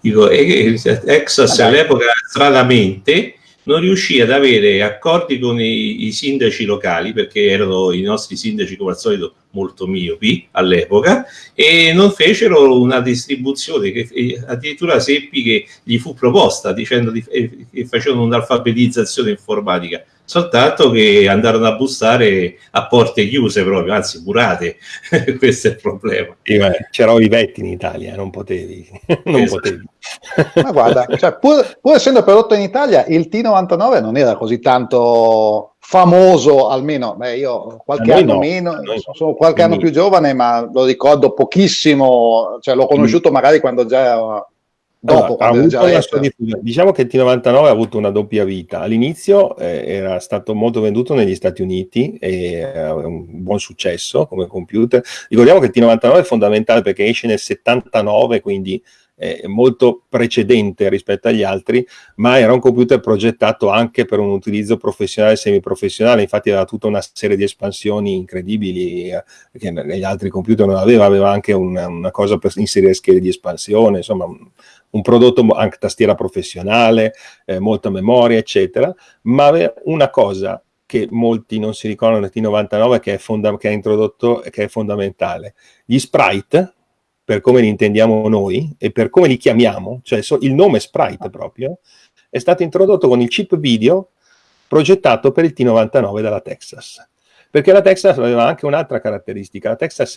Dico, Texas all'epoca stranamente non riuscì ad avere accordi con i, i, sindaci locali, perché erano i nostri sindaci come al solito molto miopi all'epoca, e non fecero una distribuzione che addirittura seppi che gli fu proposta dicendo di, eh, che facevano un'alfabetizzazione informatica soltanto che andarono a bussare a porte chiuse proprio, anzi murate, questo è il problema. Sì, c'erano i vetti in Italia, non potevi. non esatto. potevi. Ma guarda, cioè, pur, pur, essendo prodotto in Italia, il T99 non era così tanto famoso, almeno, beh, io qualche anno no, meno, sono qualche anno più giovane, ma lo ricordo pochissimo, cioè l'ho conosciuto magari quando già Dopo, allora, diciamo che il T99 ha avuto una doppia vita. All'inizio eh, era stato molto venduto negli Stati Uniti e ha eh, un buon successo come computer. Ricordiamo che il T99 è fondamentale perché esce nel 79, quindi eh, molto precedente rispetto agli altri, ma era un computer progettato anche per un utilizzo professionale e semiprofessionale, infatti aveva tutta una serie di espansioni incredibili eh, che negli altri computer non aveva, aveva anche una, una cosa per inserire schede di espansione, insomma un, un prodotto anche tastiera professionale, eh, molta memoria, eccetera, ma una cosa che molti non si ricordano del T99 che è, che è introdotto, che è fondamentale. Gli sprite, per come li intendiamo noi e per come li chiamiamo, cioè il nome sprite proprio, è stato introdotto con il chip video progettato per il T99 dalla Texas. Perché la Texas aveva anche un'altra caratteristica, la Texas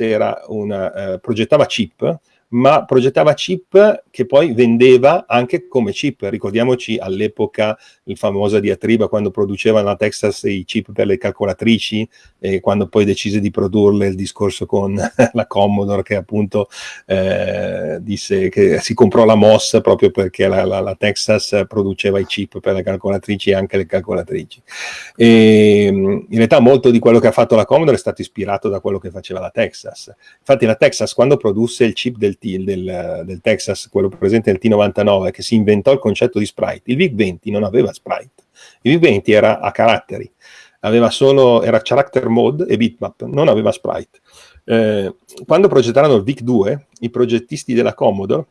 una, eh, progettava chip ma progettava chip che poi vendeva anche come chip. Ricordiamoci all'epoca il famosa diatriba quando produceva la Texas i chip per le calcolatrici e quando poi decise di produrle il discorso con la Commodore che appunto eh, disse che si comprò la MOS proprio perché la, la, la, Texas produceva i chip per le calcolatrici e anche le calcolatrici. E, in realtà molto di quello che ha fatto la Commodore è stato ispirato da quello che faceva la Texas. Infatti la Texas quando produsse il chip del del, del, Texas, quello presente nel T99, che si inventò il concetto di sprite. Il VIC-20 non aveva sprite. Il VIC-20 era a caratteri, aveva solo, era character mode e bitmap, non aveva sprite. Eh, quando progettarono il VIC-2, i progettisti della Commodore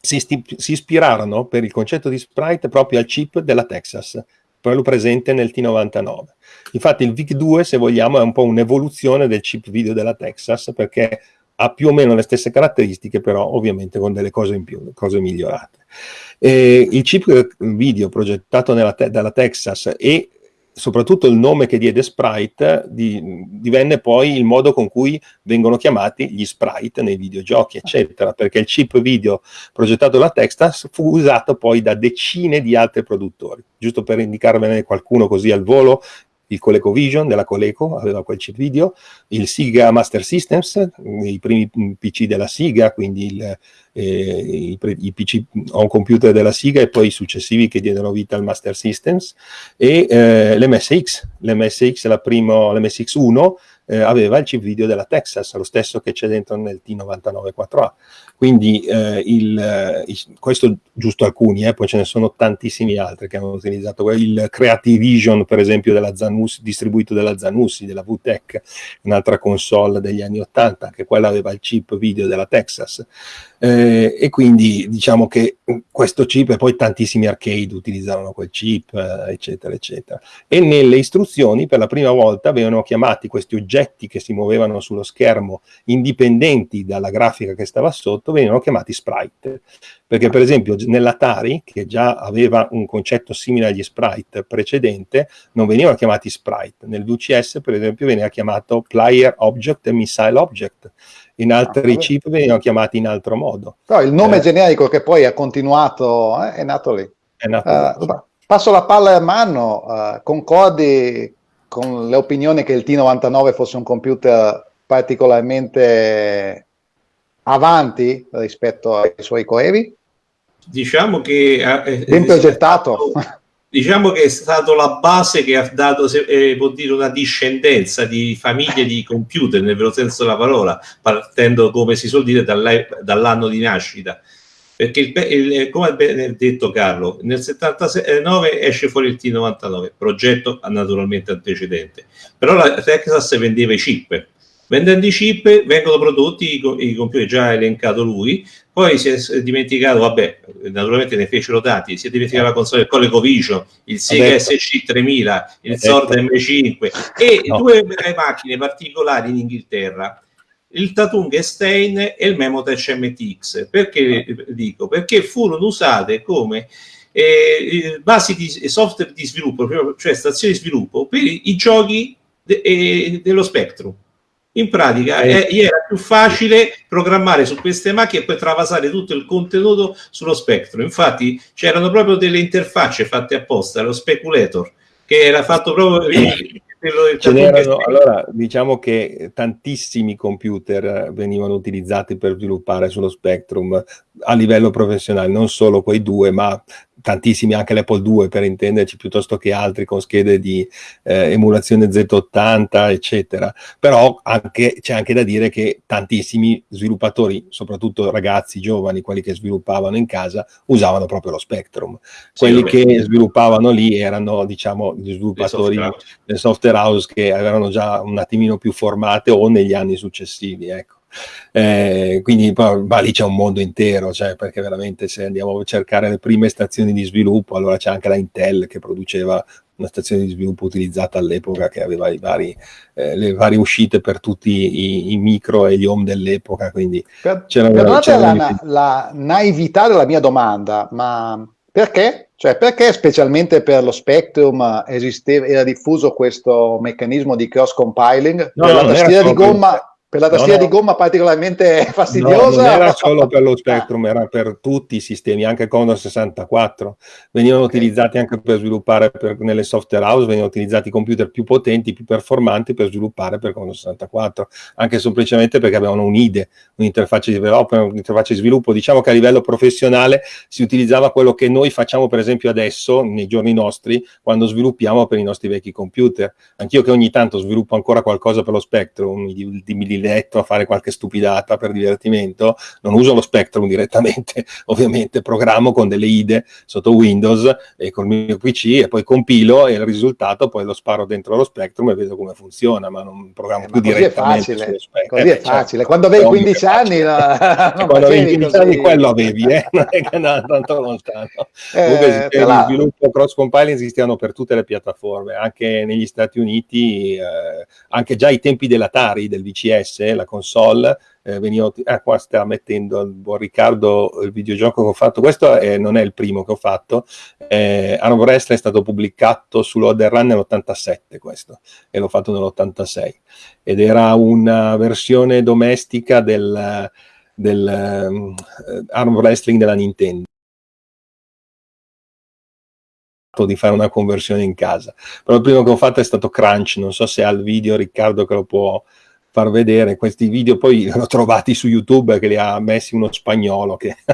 si, si, ispirarono per il concetto di sprite proprio al chip della Texas, quello presente nel T99. Infatti il VIC-2, se vogliamo, è un po' un'evoluzione del chip video della Texas, perché ha più o meno le stesse caratteristiche, però ovviamente con delle cose in più, cose migliorate. E il chip video progettato te dalla Texas e soprattutto il nome che diede Sprite di, divenne poi il modo con cui vengono chiamati gli sprite nei videogiochi, eccetera, perché il chip video progettato dalla Texas fu usato poi da decine di altri produttori. Giusto per indicarvene qualcuno così al volo, il ColecoVision della Coleco aveva quel chip video, il Siga Master Systems, i primi PC della Siga, quindi il, eh, i, i, PC on computer della Siga e poi i successivi che diedero vita al Master Systems, e eh, l'MSX, l'MSX, la primo, l'MSX 1 eh, aveva il chip video della Texas, lo stesso che c'è dentro nel T99 4A. Quindi eh, il, eh, questo giusto alcuni, eh, poi ce ne sono tantissimi altri che hanno utilizzato il Creative Vision, per esempio, della Zanussi, distribuito dalla Zanussi, della VTEC, un'altra console degli anni 80, che quella aveva il chip video della Texas. Eh, e quindi diciamo che questo chip e poi tantissimi arcade utilizzavano quel chip, eh, eccetera, eccetera. E nelle istruzioni per la prima volta venivano chiamati questi oggetti che si muovevano sullo schermo indipendenti dalla grafica che stava sotto, venivano chiamati sprite, perché per esempio nell'Atari, che già aveva un concetto simile agli sprite precedente, non venivano chiamati sprite, nel VCS per esempio veniva chiamato player object e missile object, in altri ah, chip venivano chiamati in altro modo. Però il nome eh, generico che poi ha continuato eh, è nato lì. È nato uh, lì. Passo la palla a mano, uh, concordi con le opinioni che il T99 fosse un computer particolarmente avanti rispetto ai suoi coevi? Diciamo che... Eh, ben progettato. Diciamo che è stata la base che ha dato, eh, può dire, una discendenza di famiglie di computer, nel vero senso della parola, partendo, come si suol dire, dall'anno di nascita perché il, il, come ha detto Carlo, nel 79 esce fuori il T99, progetto naturalmente antecedente, però la Texas vendeva i chip, vendendo i chip vengono prodotti i, i computer, già elencato lui, poi si è dimenticato, vabbè, naturalmente ne fecero tanti, si è dimenticato la console ColecoVision, il Sega SC 3000, il Zord M5 e no. due macchine particolari in Inghilterra il Tatungstein e il Memotech MTX. Perché dico? Perché furono usate come eh, basi di software di sviluppo, cioè stazioni di sviluppo per i giochi de, eh, dello Spectrum. In pratica eh, era più facile programmare su queste macchine e poi travasare tutto il contenuto sullo Spectrum. Infatti c'erano proprio delle interfacce fatte apposta, lo Speculator, che era fatto proprio allora, diciamo che tantissimi computer venivano utilizzati per sviluppare sullo Spectrum a livello professionale, non solo quei due, ma tantissimi anche l'Apple 2 per intenderci piuttosto che altri con schede di eh, emulazione Z80 eccetera. Però anche, c'è anche da dire che tantissimi sviluppatori soprattutto ragazzi giovani quelli che sviluppavano in casa usavano proprio lo Spectrum. Quelli sì, che sviluppavano lì erano diciamo gli sviluppatori del software house che avevano già un attimino più formate o negli anni successivi ecco eh, quindi ma lì c'è un mondo intero, cioè, perché veramente se andiamo a cercare le prime stazioni di sviluppo, allora c'è anche la Intel che produceva una stazione di sviluppo utilizzata all'epoca che aveva vari, eh, le varie uscite per tutti i, i, micro e gli home dell'epoca. Quindi per, c'era, c'era la, la naività della mia domanda, ma perché? Cioè, perché specialmente per lo Spectrum esisteva, era diffuso questo meccanismo di cross compiling? No, la tastiera di gomma per la tastiera no, no. di gomma particolarmente fastidiosa? No, non era solo per lo Spectrum, era per tutti i sistemi, anche Commodore 64. Venivano okay. utilizzati anche per sviluppare per, nelle software house, venivano utilizzati computer più potenti, più performanti per sviluppare per Commodore 64, anche semplicemente perché avevano un'IDE, un'interfaccia di development, un'interfaccia di sviluppo. Diciamo che a livello professionale si utilizzava quello che noi facciamo per esempio adesso, nei giorni nostri, quando sviluppiamo per i nostri vecchi computer. Anch'io che ogni tanto sviluppo ancora qualcosa per lo Spectrum, di, di letto a fare qualche stupidata per divertimento, non uso lo Spectrum direttamente, ovviamente programmo con delle IDE sotto Windows e col mio PC e poi compilo e il risultato poi lo sparo dentro lo Spectrum e vedo come funziona, ma non programmo eh, più direttamente sullo Spectrum. Così è facile, certo. quando avevi 15 anni... La... quando avevi 15 anni quello avevi, eh? non è che tanto lontano. Eh, Comunque la... sviluppo cross compiling esistevano per tutte le piattaforme, anche negli Stati Uniti, eh, anche già ai tempi dell'Atari, del VCS, PS, la console, eh, veniva, ah, qua sta mettendo buon Riccardo il videogioco che ho fatto, questo è, non è il primo che ho fatto, eh, Arm Wrestling è stato pubblicato su Loader Run nell'87 questo, e l'ho fatto nell'86, ed era una versione domestica del, del um, Arm Wrestling della Nintendo. Di fare una conversione in casa. Però il primo che ho fatto è stato Crunch. Non so se ha il video Riccardo che lo può far vedere questi video, poi li ho trovati su YouTube che li ha messi uno spagnolo che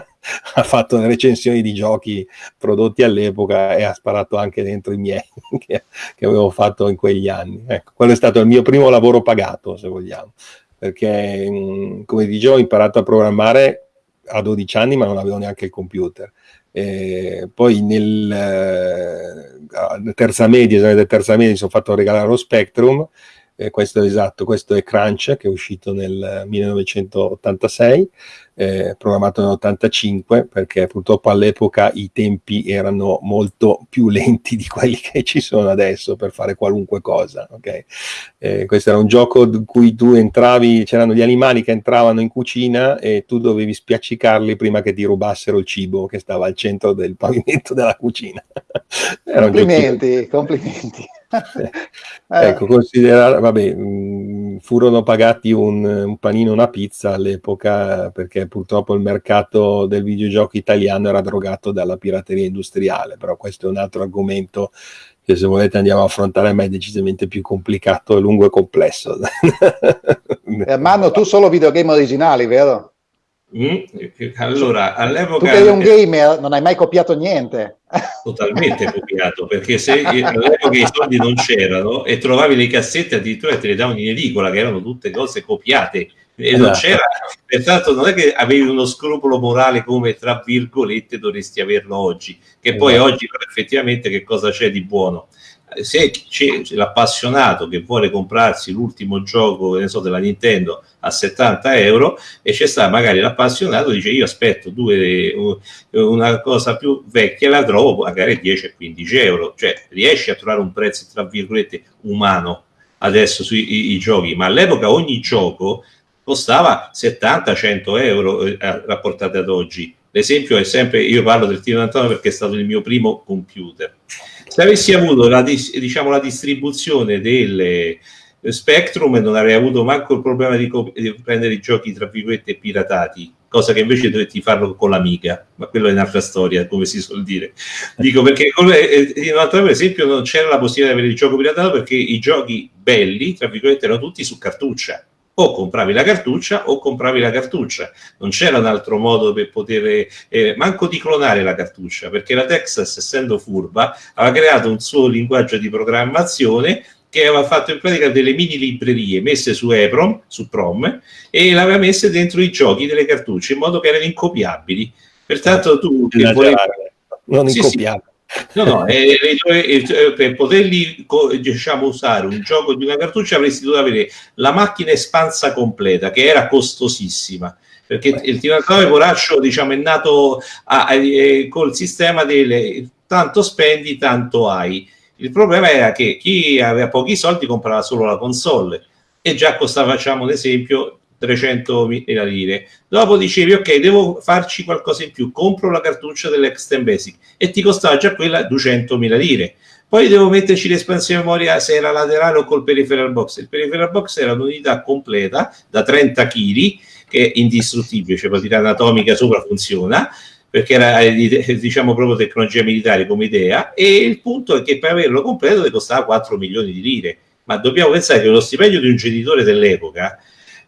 ha fatto le recensioni di giochi prodotti all'epoca e ha sparato anche dentro i miei che, che, avevo fatto in quegli anni. Ecco, quello è stato il mio primo lavoro pagato, se vogliamo, perché come dicevo ho imparato a programmare a 12 anni ma non avevo neanche il computer. E poi nel eh, terza media, esame terza media, mi sono fatto regalare lo Spectrum eh, questo è esatto, questo è Crunch che è uscito nel 1986 eh, programmato nell'85 perché purtroppo all'epoca i tempi erano molto più lenti di quelli che ci sono adesso per fare qualunque cosa. Okay? Eh, questo era un gioco in cui tu entravi, c'erano gli animali che entravano in cucina e tu dovevi spiaccicarli prima che ti rubassero il cibo che stava al centro del pavimento della cucina. complimenti, complimenti. Ecco, considerare, vabbè, mh, furono pagati un, un panino e una pizza all'epoca perché purtroppo il mercato del videogioco italiano era drogato dalla pirateria industriale, però questo è un altro argomento che se volete andiamo a affrontare, ma è decisamente più complicato, lungo e complesso. Ermanno, tu solo videogame originali, vero? Mm? Allora, all'epoca... Tu eri un gamer, non hai mai copiato niente. Totalmente copiato, perché se all'epoca i soldi non c'erano e trovavi le cassette addirittura te le davano in edicola, che erano tutte cose copiate e non esatto. c'era, pertanto non è che avevi uno scrupolo morale come tra virgolette dovresti averlo oggi, che poi esatto. oggi effettivamente che cosa c'è di buono? Se c'è l'appassionato che vuole comprarsi l'ultimo gioco so, della Nintendo a 70 euro e c'è sta magari l'appassionato dice io aspetto due, una cosa più vecchia la trovo magari 10-15 euro cioè riesci a trovare un prezzo tra virgolette umano adesso sui i, giochi ma all'epoca ogni gioco costava 70-100 euro eh, rapportate ad oggi. L'esempio è sempre, io parlo del T99 perché è stato il mio primo computer. Se avessi avuto la, diciamo, la distribuzione delle Spectrum non avrei avuto manco il problema di, di prendere i giochi tra virgolette piratati, cosa che invece dovetti farlo con l'amica, ma quello è un'altra storia, come si suol dire. Dico perché eh, per esempio non c'era la possibilità di avere il gioco piratato perché i giochi belli, tra virgolette, erano tutti su cartuccia o compravi la cartuccia o compravi la cartuccia. Non c'era un altro modo per poter, eh, manco di clonare la cartuccia, perché la Texas, essendo furba, aveva creato un suo linguaggio di programmazione che aveva fatto in pratica delle mini librerie messe su EPROM, su PROM, e le aveva messe dentro i giochi delle cartucce, in modo che erano incopiabili. Pertanto tu... Che volevi... Non sì, incopiabili. Sì, No, no, eh, eh, eh, per poterli diciamo, usare un gioco di una cartuccia avresti dovuto avere la macchina espansa completa, che era costosissima perché il tiratore poraccio diciamo, è nato a, a, a, col sistema delle tanto spendi, tanto hai. Il problema era che chi aveva pochi soldi comprava solo la console e già costava, facciamo un esempio, 300.000 lire. Dopo dicevi, ok, devo farci qualcosa in più, compro la cartuccia dell'Extend Basic e ti costava già quella 200.000 lire. Poi devo metterci l'espansione memoria se era laterale o col peripheral box. Il peripheral box era un'unità completa da 30 kg che è indistruttibile, cioè partita anatomica sopra funziona perché era eh, diciamo proprio tecnologia militare come idea e il punto è che per averlo completo ti costava 4 milioni di lire ma dobbiamo pensare che lo stipendio di un genitore dell'epoca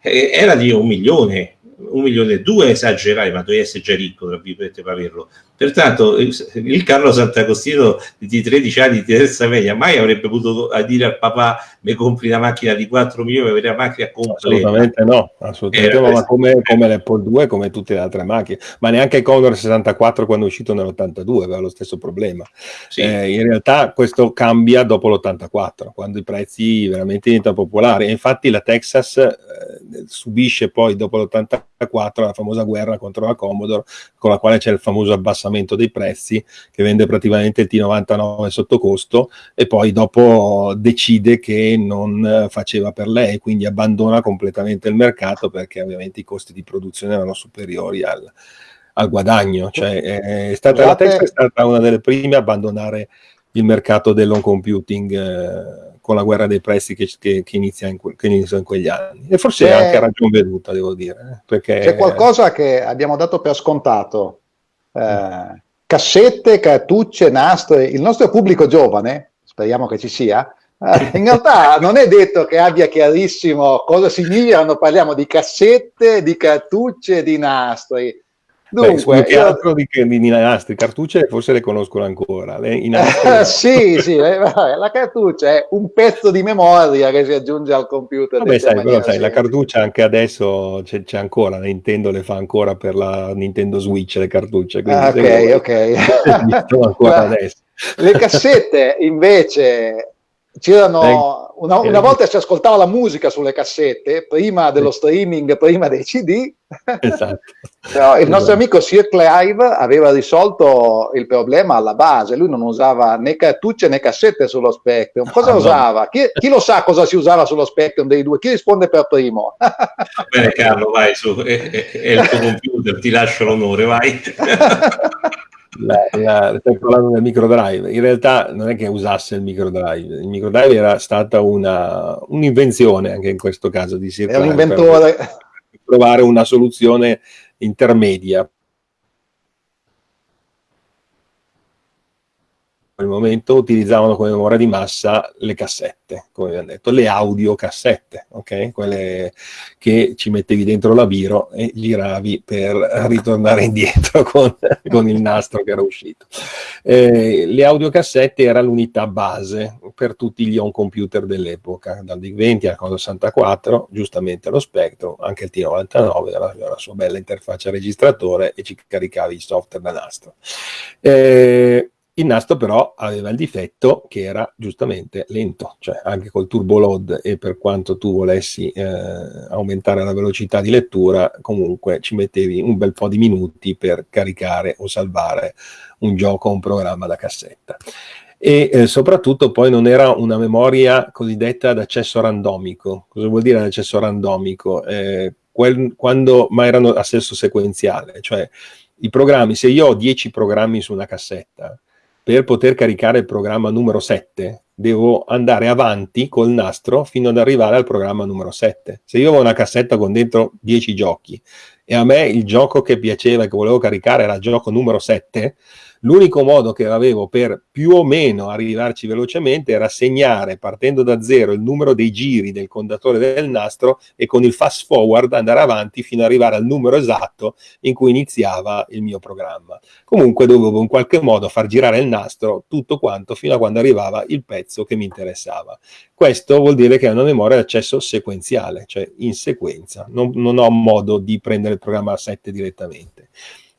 eh, era di un milione, un milione e due esagerare, ma dovevi essere già ricco, tra virgolette, per averlo. Pertanto il Carlo Sant'Agostino di 13 anni di terza media mai avrebbe potuto dire al papà mi compri una macchina di 4 milioni per avere la macchina completa. Assolutamente no, assolutamente no, ma come, come l'Apple 2, come tutte le altre macchine, ma neanche il Commodore 64 quando è uscito nell'82 aveva lo stesso problema. Sì. Eh, in realtà questo cambia dopo l'84, quando i prezzi veramente diventano popolari. E infatti la Texas eh, subisce poi dopo l'84 la famosa guerra contro la Commodore, con la quale c'è il famoso abbassamento abbassamento dei prezzi, che vende praticamente il T99 sotto costo e poi dopo decide che non faceva per lei, quindi abbandona completamente il mercato perché ovviamente i costi di produzione erano superiori al, al guadagno. Cioè, è stata, la Tesla è stata una delle prime a abbandonare il mercato dell'home computing. Eh, con la guerra dei prezzi che, che, che, inizia, in que, che inizia, in quegli anni. E forse c'è, anche ragione veduta, devo dire. Eh, perché... C'è qualcosa che abbiamo dato per scontato, eh, cassette, cartucce, nastri. Il nostro pubblico giovane, speriamo che ci sia, eh, in realtà non è detto che abbia chiarissimo cosa significano, parliamo di cassette, di cartucce, di nastri. Dunque, Beh, io... altro di, di, nastri, cartucce forse le conoscono ancora. Le, nastri... sì, sì, eh, la cartuccia è un pezzo di memoria che si aggiunge al computer. Vabbè, sai, però, sai, la cartuccia anche adesso c'è, c'è, ancora, Nintendo le fa ancora per la Nintendo Switch le cartucce. Ah, ok, ok. ancora adesso. Le cassette invece C'erano, una, una, volta si ascoltava la musica sulle cassette, prima dello streaming, prima dei CD. Esatto. Però il nostro esatto. amico Sir Clive aveva risolto il problema alla base, lui non usava né cartucce né cassette sullo Spectrum. Cosa ah, usava? Chi, chi, lo sa cosa si usava sullo Spectrum dei due? Chi risponde per primo? Bene Carlo, vai su, è, è, è il tuo computer, ti lascio l'onore, vai. la, la, stai parlando del microdrive. In realtà non è che usasse il microdrive, il microdrive era stata una, un'invenzione anche in questo caso di Sir È un inventore. Per trovare una soluzione intermedia quel momento utilizzavano come memoria di massa le cassette, come abbiamo detto, le audiocassette, ok? Quelle che ci mettevi dentro la biro e giravi per ritornare indietro con, con il nastro che era uscito. Eh, le audiocassette era l'unità base per tutti gli home computer dell'epoca, dal DIC 20 al Commodore 64, giustamente lo Spectrum, anche il T99 aveva la sua bella interfaccia registratore e ci caricavi il software da nastro. Eh, il nastro però aveva il difetto che era giustamente lento, cioè anche col turbo load e per quanto tu volessi eh, aumentare la velocità di lettura, comunque ci mettevi un bel po' di minuti per caricare o salvare un gioco o un programma da cassetta. E eh, soprattutto poi non era una memoria cosiddetta ad accesso randomico. Cosa vuol dire accesso randomico? Eh, quel, quando, ma erano a senso sequenziale, cioè i programmi, se io ho 10 programmi su una cassetta, per poter caricare il programma numero 7 devo andare avanti col nastro fino ad arrivare al programma numero 7. Se io avevo una cassetta con dentro 10 giochi e a me il gioco che piaceva e che volevo caricare era il gioco numero 7, L'unico modo che avevo per più o meno arrivarci velocemente era segnare partendo da zero il numero dei giri del contatore del nastro e con il fast forward andare avanti fino ad arrivare al numero esatto in cui iniziava il mio programma. Comunque dovevo in qualche modo far girare il nastro tutto quanto fino a quando arrivava il pezzo che mi interessava. Questo vuol dire che è una memoria di accesso sequenziale, cioè in sequenza. Non, non ho modo di prendere il programma a 7 direttamente.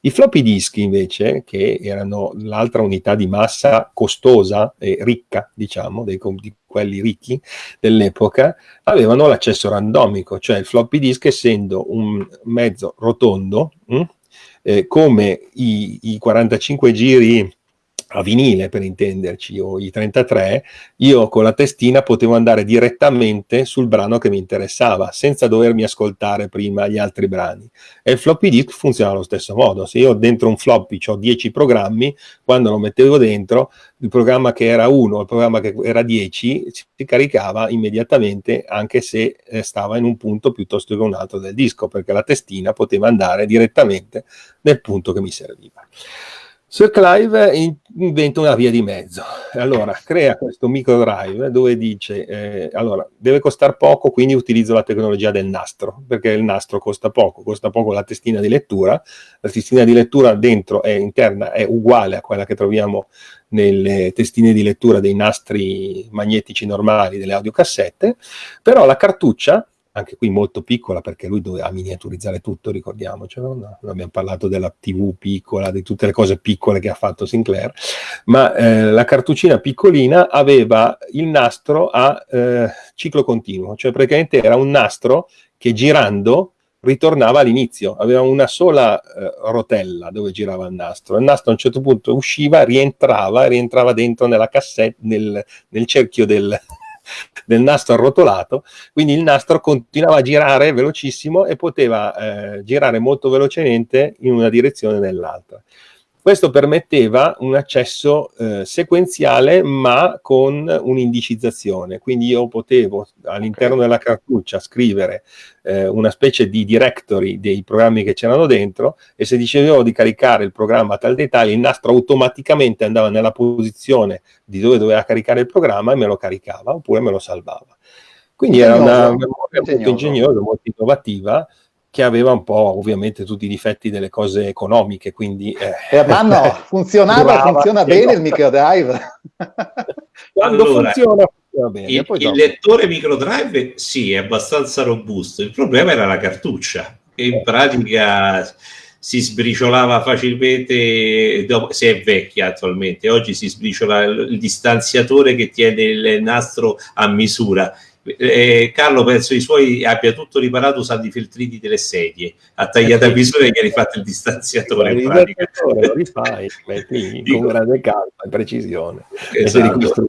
I floppy disk invece, che erano l'altra unità di massa costosa e ricca, diciamo, dei, di quelli ricchi dell'epoca, avevano l'accesso randomico, cioè il floppy disk essendo un mezzo rotondo, mh, hm, eh, come i, i 45 giri a vinile per intenderci, o i 33, io con la testina potevo andare direttamente sul brano che mi interessava, senza dovermi ascoltare prima gli altri brani. E il floppy disk funziona allo stesso modo. Se io dentro un floppy ho 10 programmi, quando lo mettevo dentro, il programma che era 1 il programma che era 10 si caricava immediatamente, anche se eh, stava in un punto piuttosto che un altro del disco, perché la testina poteva andare direttamente nel punto che mi serviva. Sir Clive inventa una via di mezzo, allora crea questo micro drive dove dice, eh, allora deve costare poco, quindi utilizzo la tecnologia del nastro, perché il nastro costa poco, costa poco la testina di lettura, la testina di lettura dentro è interna, è uguale a quella che troviamo nelle testine di lettura dei nastri magnetici normali delle audiocassette, però la cartuccia anche qui molto piccola perché lui doveva miniaturizzare tutto, ricordiamoci, no? abbiamo parlato della TV piccola, di tutte le cose piccole che ha fatto Sinclair, ma eh, la cartuccina piccolina aveva il nastro a eh, ciclo continuo, cioè praticamente era un nastro che girando ritornava all'inizio, aveva una sola eh, rotella dove girava il nastro, il nastro a un certo punto usciva, rientrava, rientrava dentro nella cassetta, nel, nel cerchio del, del nastro arrotolato, quindi il nastro continuava a girare velocissimo e poteva eh, girare molto velocemente in una direzione o nell'altra. Questo permetteva un accesso eh, sequenziale ma con un'indicizzazione, quindi io potevo all'interno okay. della cartuccia scrivere eh, una specie di directory dei programmi che c'erano dentro e se dicevo di caricare il programma a tal dettaglio il nastro automaticamente andava nella posizione di dove doveva caricare il programma e me lo caricava oppure me lo salvava. Quindi era una memoria molto ingegnosa, molto innovativa che aveva un po' ovviamente tutti i difetti delle cose economiche, quindi... Eh, eh ma no, funzionava, brava, funziona bene il microdrive. Quando allora, funziona, funziona bene. Il, il lettore microdrive sì, è abbastanza robusto, il problema era la cartuccia, che in pratica si sbriciolava facilmente se è vecchia attualmente, oggi si sbriciola il distanziatore che tiene il nastro a misura eh, Carlo penso i suoi abbia tutto riparato usando i filtrini delle sedie. Ha tagliato a misura e gli ha rifatto il distanziatore pratica. lo rifai metti con grande calma e precisione esatto.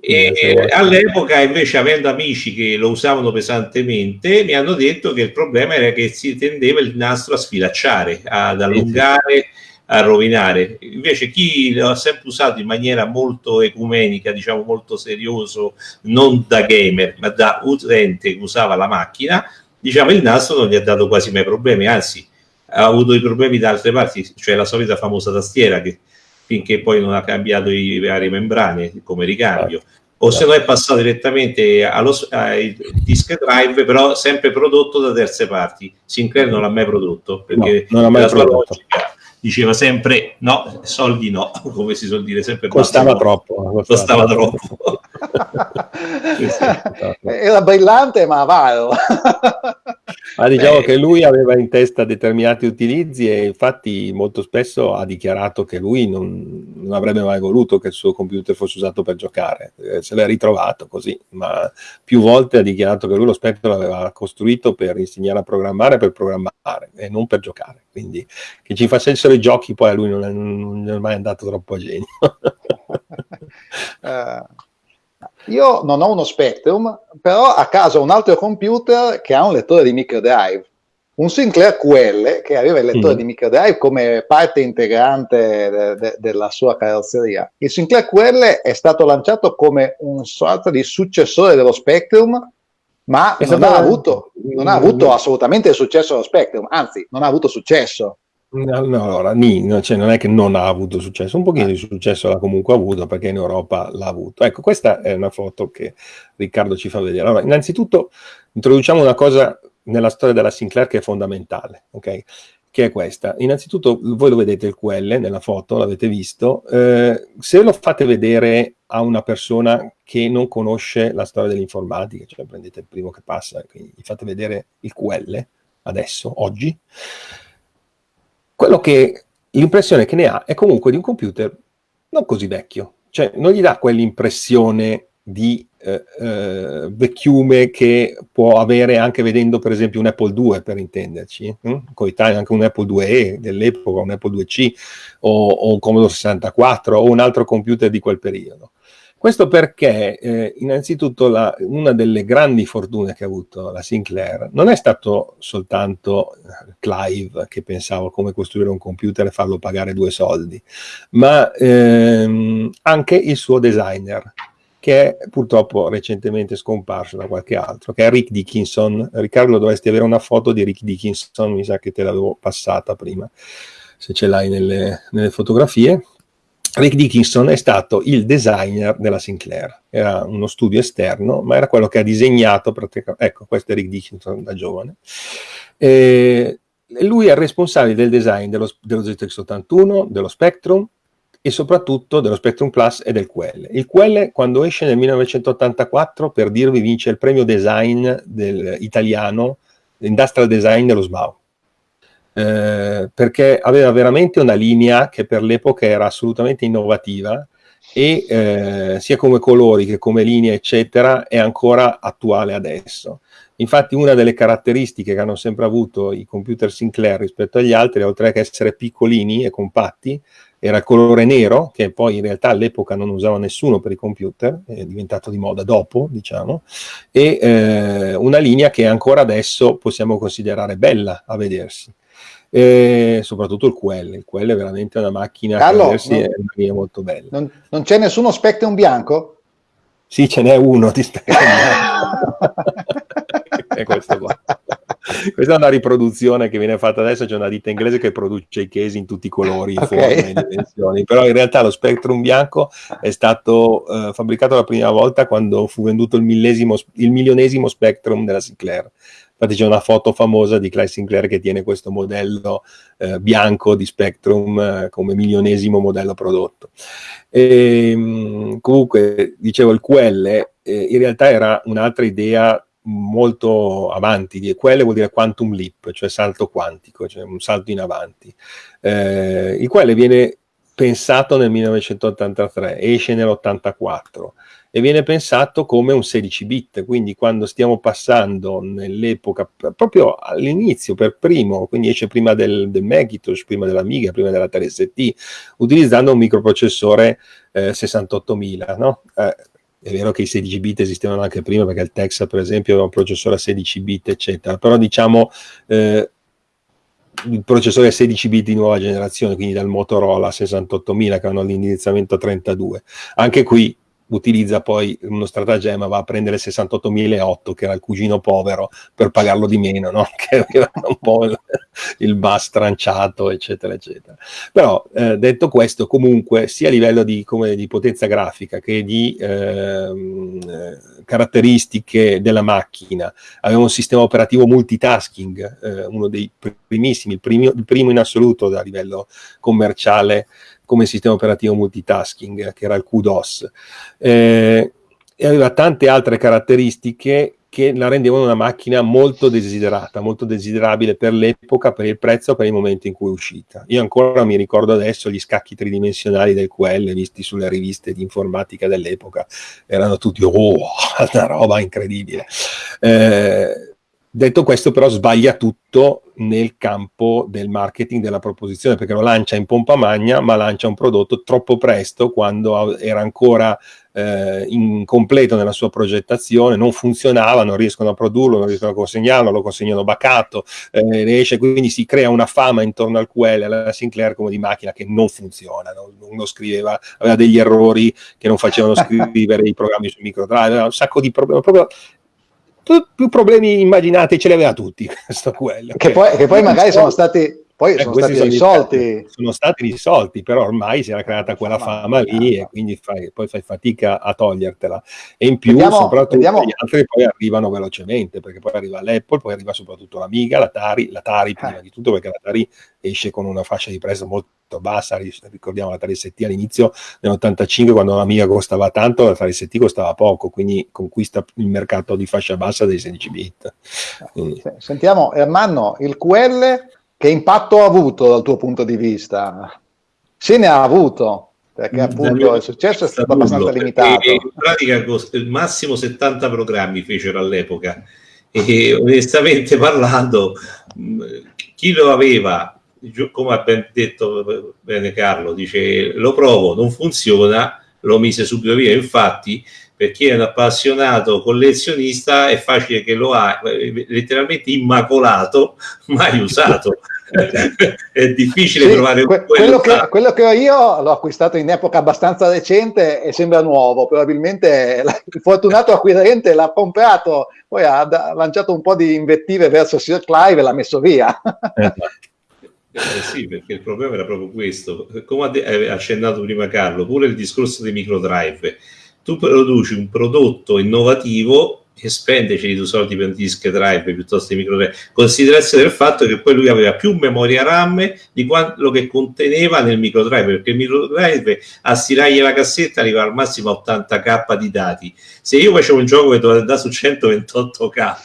e, e all'epoca invece avendo amici che lo usavano pesantemente mi hanno detto che il problema era che si tendeva il nastro a sfilacciare ad allungare a rovinare. Invece chi lo ha sempre usato in maniera molto ecumenica, diciamo molto serioso, non da gamer, ma da utente che usava la macchina, diciamo il nastro non gli ha dato quasi mai problemi, anzi ha avuto i problemi da altre parti, cioè la solita famosa tastiera che finché poi non ha cambiato i varie membrane come ricambio. O se no è passato direttamente allo, ai disk drive, però sempre prodotto da terze parti. Sinclair non l'ha mai prodotto perché no, non l'ha mai prodotto. Logica, diceva sempre no, soldi no, come si suol dire sempre. Costava troppo. Costava, costava troppo. Era brillante ma avaro. ma diciamo Beh. che lui aveva in testa determinati utilizzi e infatti molto spesso ha dichiarato che lui non, non avrebbe mai voluto che il suo computer fosse usato per giocare, eh, se l'è ritrovato così, ma più volte ha dichiarato che lui lo Spectrum l'aveva costruito per insegnare a programmare, per programmare e non per giocare, quindi che ci facessero i giochi poi a lui non è, non è mai andato troppo a genio. uh, io non ho uno Spectrum, però a casa ho un altro computer che ha un lettore di microdrive. Un Sinclair QL che aveva il lettore mm. di microdrive come parte integrante de- de- della sua carrozzeria. Il Sinclair QL è stato lanciato come un sorta di successore dello Spectrum, ma non ha, avuto, non ha avuto assolutamente il successo dello Spectrum, anzi non ha avuto successo. No, no, allora, ni, cioè, non è che non ha avuto successo, un pochino di successo l'ha comunque avuto perché in Europa l'ha avuto. Ecco, questa è una foto che Riccardo ci fa vedere. Allora, innanzitutto introduciamo una cosa nella storia della Sinclair che è fondamentale, ok? Che è questa. Innanzitutto, voi lo vedete il QL nella foto, l'avete visto. Eh, se lo fate vedere a una persona che non conosce la storia dell'informatica, cioè prendete il primo che passa, quindi gli fate vedere il QL adesso, oggi, quello che l'impressione che ne ha è comunque di un computer non così vecchio, cioè non gli dà quell'impressione di eh, eh, vecchiume che può avere anche vedendo per esempio un Apple II per intenderci, hm? coetaneo anche un Apple IIe dell'epoca, un Apple IIc o, o un Commodore 64 o un altro computer di quel periodo. Questo perché, eh, innanzitutto, la, una delle grandi fortune che ha avuto la Sinclair non è stato soltanto eh, Clive che pensava come costruire un computer e farlo pagare due soldi, ma ehm, anche il suo designer, che è purtroppo recentemente scomparso da qualche altro, che è Rick Dickinson. Riccardo, dovresti avere una foto di Rick Dickinson, mi sa che te l'avevo passata prima, se ce l'hai nelle, nelle fotografie Rick Dickinson è stato il designer della Sinclair, era uno studio esterno, ma era quello che ha disegnato praticamente, ecco, questo è Rick Dickinson da giovane. E lui è il responsabile del design dello, dello ZX81, dello Spectrum e soprattutto dello Spectrum Plus e del QL. Il QL quando esce nel 1984, per dirvi, vince il premio design del, italiano, Industrial Design dello SMAU eh, perché aveva veramente una linea che per l'epoca era assolutamente innovativa e eh, sia come colori che come linea eccetera è ancora attuale adesso. Infatti una delle caratteristiche che hanno sempre avuto i computer Sinclair rispetto agli altri, oltre che essere piccolini e compatti, era il colore nero, che poi in realtà all'epoca non usava nessuno per i computer, è diventato di moda dopo, diciamo, e eh, una linea che ancora adesso possiamo considerare bella a vedersi e soprattutto il QL. Il QL è veramente una macchina Carlo, che non, è una linea molto bella. Non, non, c'è nessuno Spectrum bianco? Sì, ce n'è uno di Spectrum è questo qua. Questa è una riproduzione che viene fatta adesso, c'è una ditta inglese che produce i case in tutti i colori, okay. forme e dimensioni, però in realtà lo Spectrum bianco è stato uh, fabbricato la prima volta quando fu venduto il, il milionesimo Spectrum della Sinclair Infatti c'è una foto famosa di Clyde Sinclair che tiene questo modello eh, bianco di Spectrum eh, come milionesimo modello prodotto. E, ehm, comunque, dicevo, il QL eh, in realtà era un'altra idea molto avanti, di QL vuol dire quantum leap, cioè salto quantico, cioè un salto in avanti. Eh, il QL viene pensato nel 1983, esce nell'84 e viene pensato come un 16 bit, quindi quando stiamo passando nell'epoca, proprio all'inizio per primo, quindi esce prima del, del Macintosh, prima dell'Amiga, prima della 3ST, utilizzando un microprocessore eh, 68000, no? Eh, è vero che i 16 bit esistevano anche prima perché il Texas per esempio aveva un processore a 16 bit eccetera, però diciamo eh, il processore a 16 bit di nuova generazione, quindi dal Motorola 68000 che hanno l'indirizzamento 32. Anche qui utilizza poi uno stratagemma, va a prendere 68.008 che era il cugino povero per pagarlo di meno, no? che aveva un po' il, il bus tranciato, eccetera, eccetera. Però eh, detto questo, comunque sia a livello di, come, di potenza grafica che di ehm, eh, caratteristiche della macchina, aveva un sistema operativo multitasking, eh, uno dei primissimi, il, primo, il primo in assoluto a livello commerciale come sistema operativo multitasking, che era il QDOS, eh, e aveva tante altre caratteristiche che la rendevano una macchina molto desiderata, molto desiderabile per l'epoca, per il prezzo, per il momento in cui è uscita. Io ancora mi ricordo adesso gli scacchi tridimensionali del QL visti sulle riviste di informatica dell'epoca, erano tutti, oh, una roba incredibile. Eh, Detto questo però sbaglia tutto nel campo del marketing della proposizione perché lo lancia in pompa magna ma lancia un prodotto troppo presto quando era ancora eh, incompleto nella sua progettazione, non funzionava, non riescono a produrlo, non riescono a consegnarlo, lo consegnano bacato, eh, riesce, quindi si crea una fama intorno al QL, alla Sinclair come di macchina che non funziona, no? uno scriveva, aveva degli errori che non facevano scrivere i programmi su microdrive, aveva un sacco di problemi, proprio più problemi immaginati ce li aveva tutti questo quello. Che poi, che poi magari sono stati poi eh, sono stati risolti. Sono stati risolti, però ormai si era creata quella fama lì e quindi fai, poi fai fatica a togliertela. E in più, vediamo, soprattutto vediamo. gli altri poi arrivano velocemente, perché poi arriva l'Apple, poi arriva soprattutto l'Amiga, l'Atari, l'Atari prima eh. di tutto, perché l'Atari esce con una fascia di prezzo molto bassa, ricordiamo l'Atari ST all'inizio nell'85 quando l'Amiga costava tanto, l'Atari ST costava poco, quindi conquista il mercato di fascia bassa dei 16 bit. Quindi. Sentiamo, Ermanno, il QL che impatto ha avuto dal tuo punto di vista? Se ne ha avuto, perché appunto il successo è stato abbastanza limitato. In pratica il massimo 70 programmi fecero all'epoca e onestamente parlando chi lo aveva, come ha ben detto bene Carlo, dice lo provo, non funziona, lo mise subito via, infatti per chi è un appassionato collezionista è facile che lo ha eh, letteralmente immacolato, mai usato. è difficile sì, trovare que- quello, che, quello, che, ho io l'ho acquistato in epoca abbastanza recente e sembra nuovo. Probabilmente il fortunato acquirente l'ha comprato, poi ha, ha lanciato un po' di invettive verso Sir Clive e l'ha messo via. Eh sì, perché il problema era proprio questo. Come ha accennato prima Carlo, pure il discorso dei microdrive tu produci un prodotto innovativo e spendeci i tuoi soldi per un disk drive piuttosto che micro drive, considerazione del fatto che poi lui aveva più memoria RAM di quello che conteneva nel micro drive, perché il micro drive a stirargli la cassetta arriva al massimo a 80k di dati. Se io facevo un gioco che doveva andare su 128k,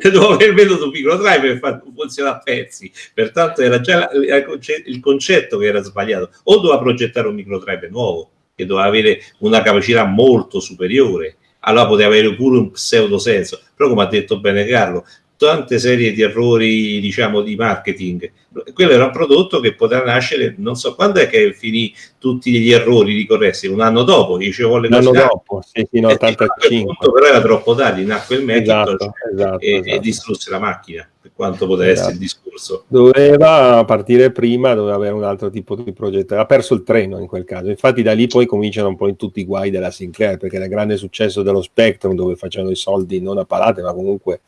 dovevo aver venuto un micro drive per far funzionare a pezzi. Pertanto era già il concetto che era sbagliato. O doveva progettare un micro drive nuovo che doveva avere una capacità molto superiore, allora poteva avere pure un pseudo senso. Però, come ha detto bene Carlo, tante serie di errori, diciamo, di marketing. Quello era un prodotto che poteva nascere, non so quando è che finì tutti gli errori ricorressi, un anno dopo, dicevo volle Un anno dopo, sì, fino a 85. Punto, però era troppo tardi, nacque il Macintosh esatto, esatto, e, esatto. e, distrusse la macchina, per quanto potesse esatto. essere il discorso. Doveva partire prima, doveva avere un altro tipo di progetto, ha perso il treno in quel caso. Infatti da lì poi cominciano un po' in tutti i guai della Sinclair, perché il grande successo dello Spectrum, dove facevano i soldi non a palate, ma comunque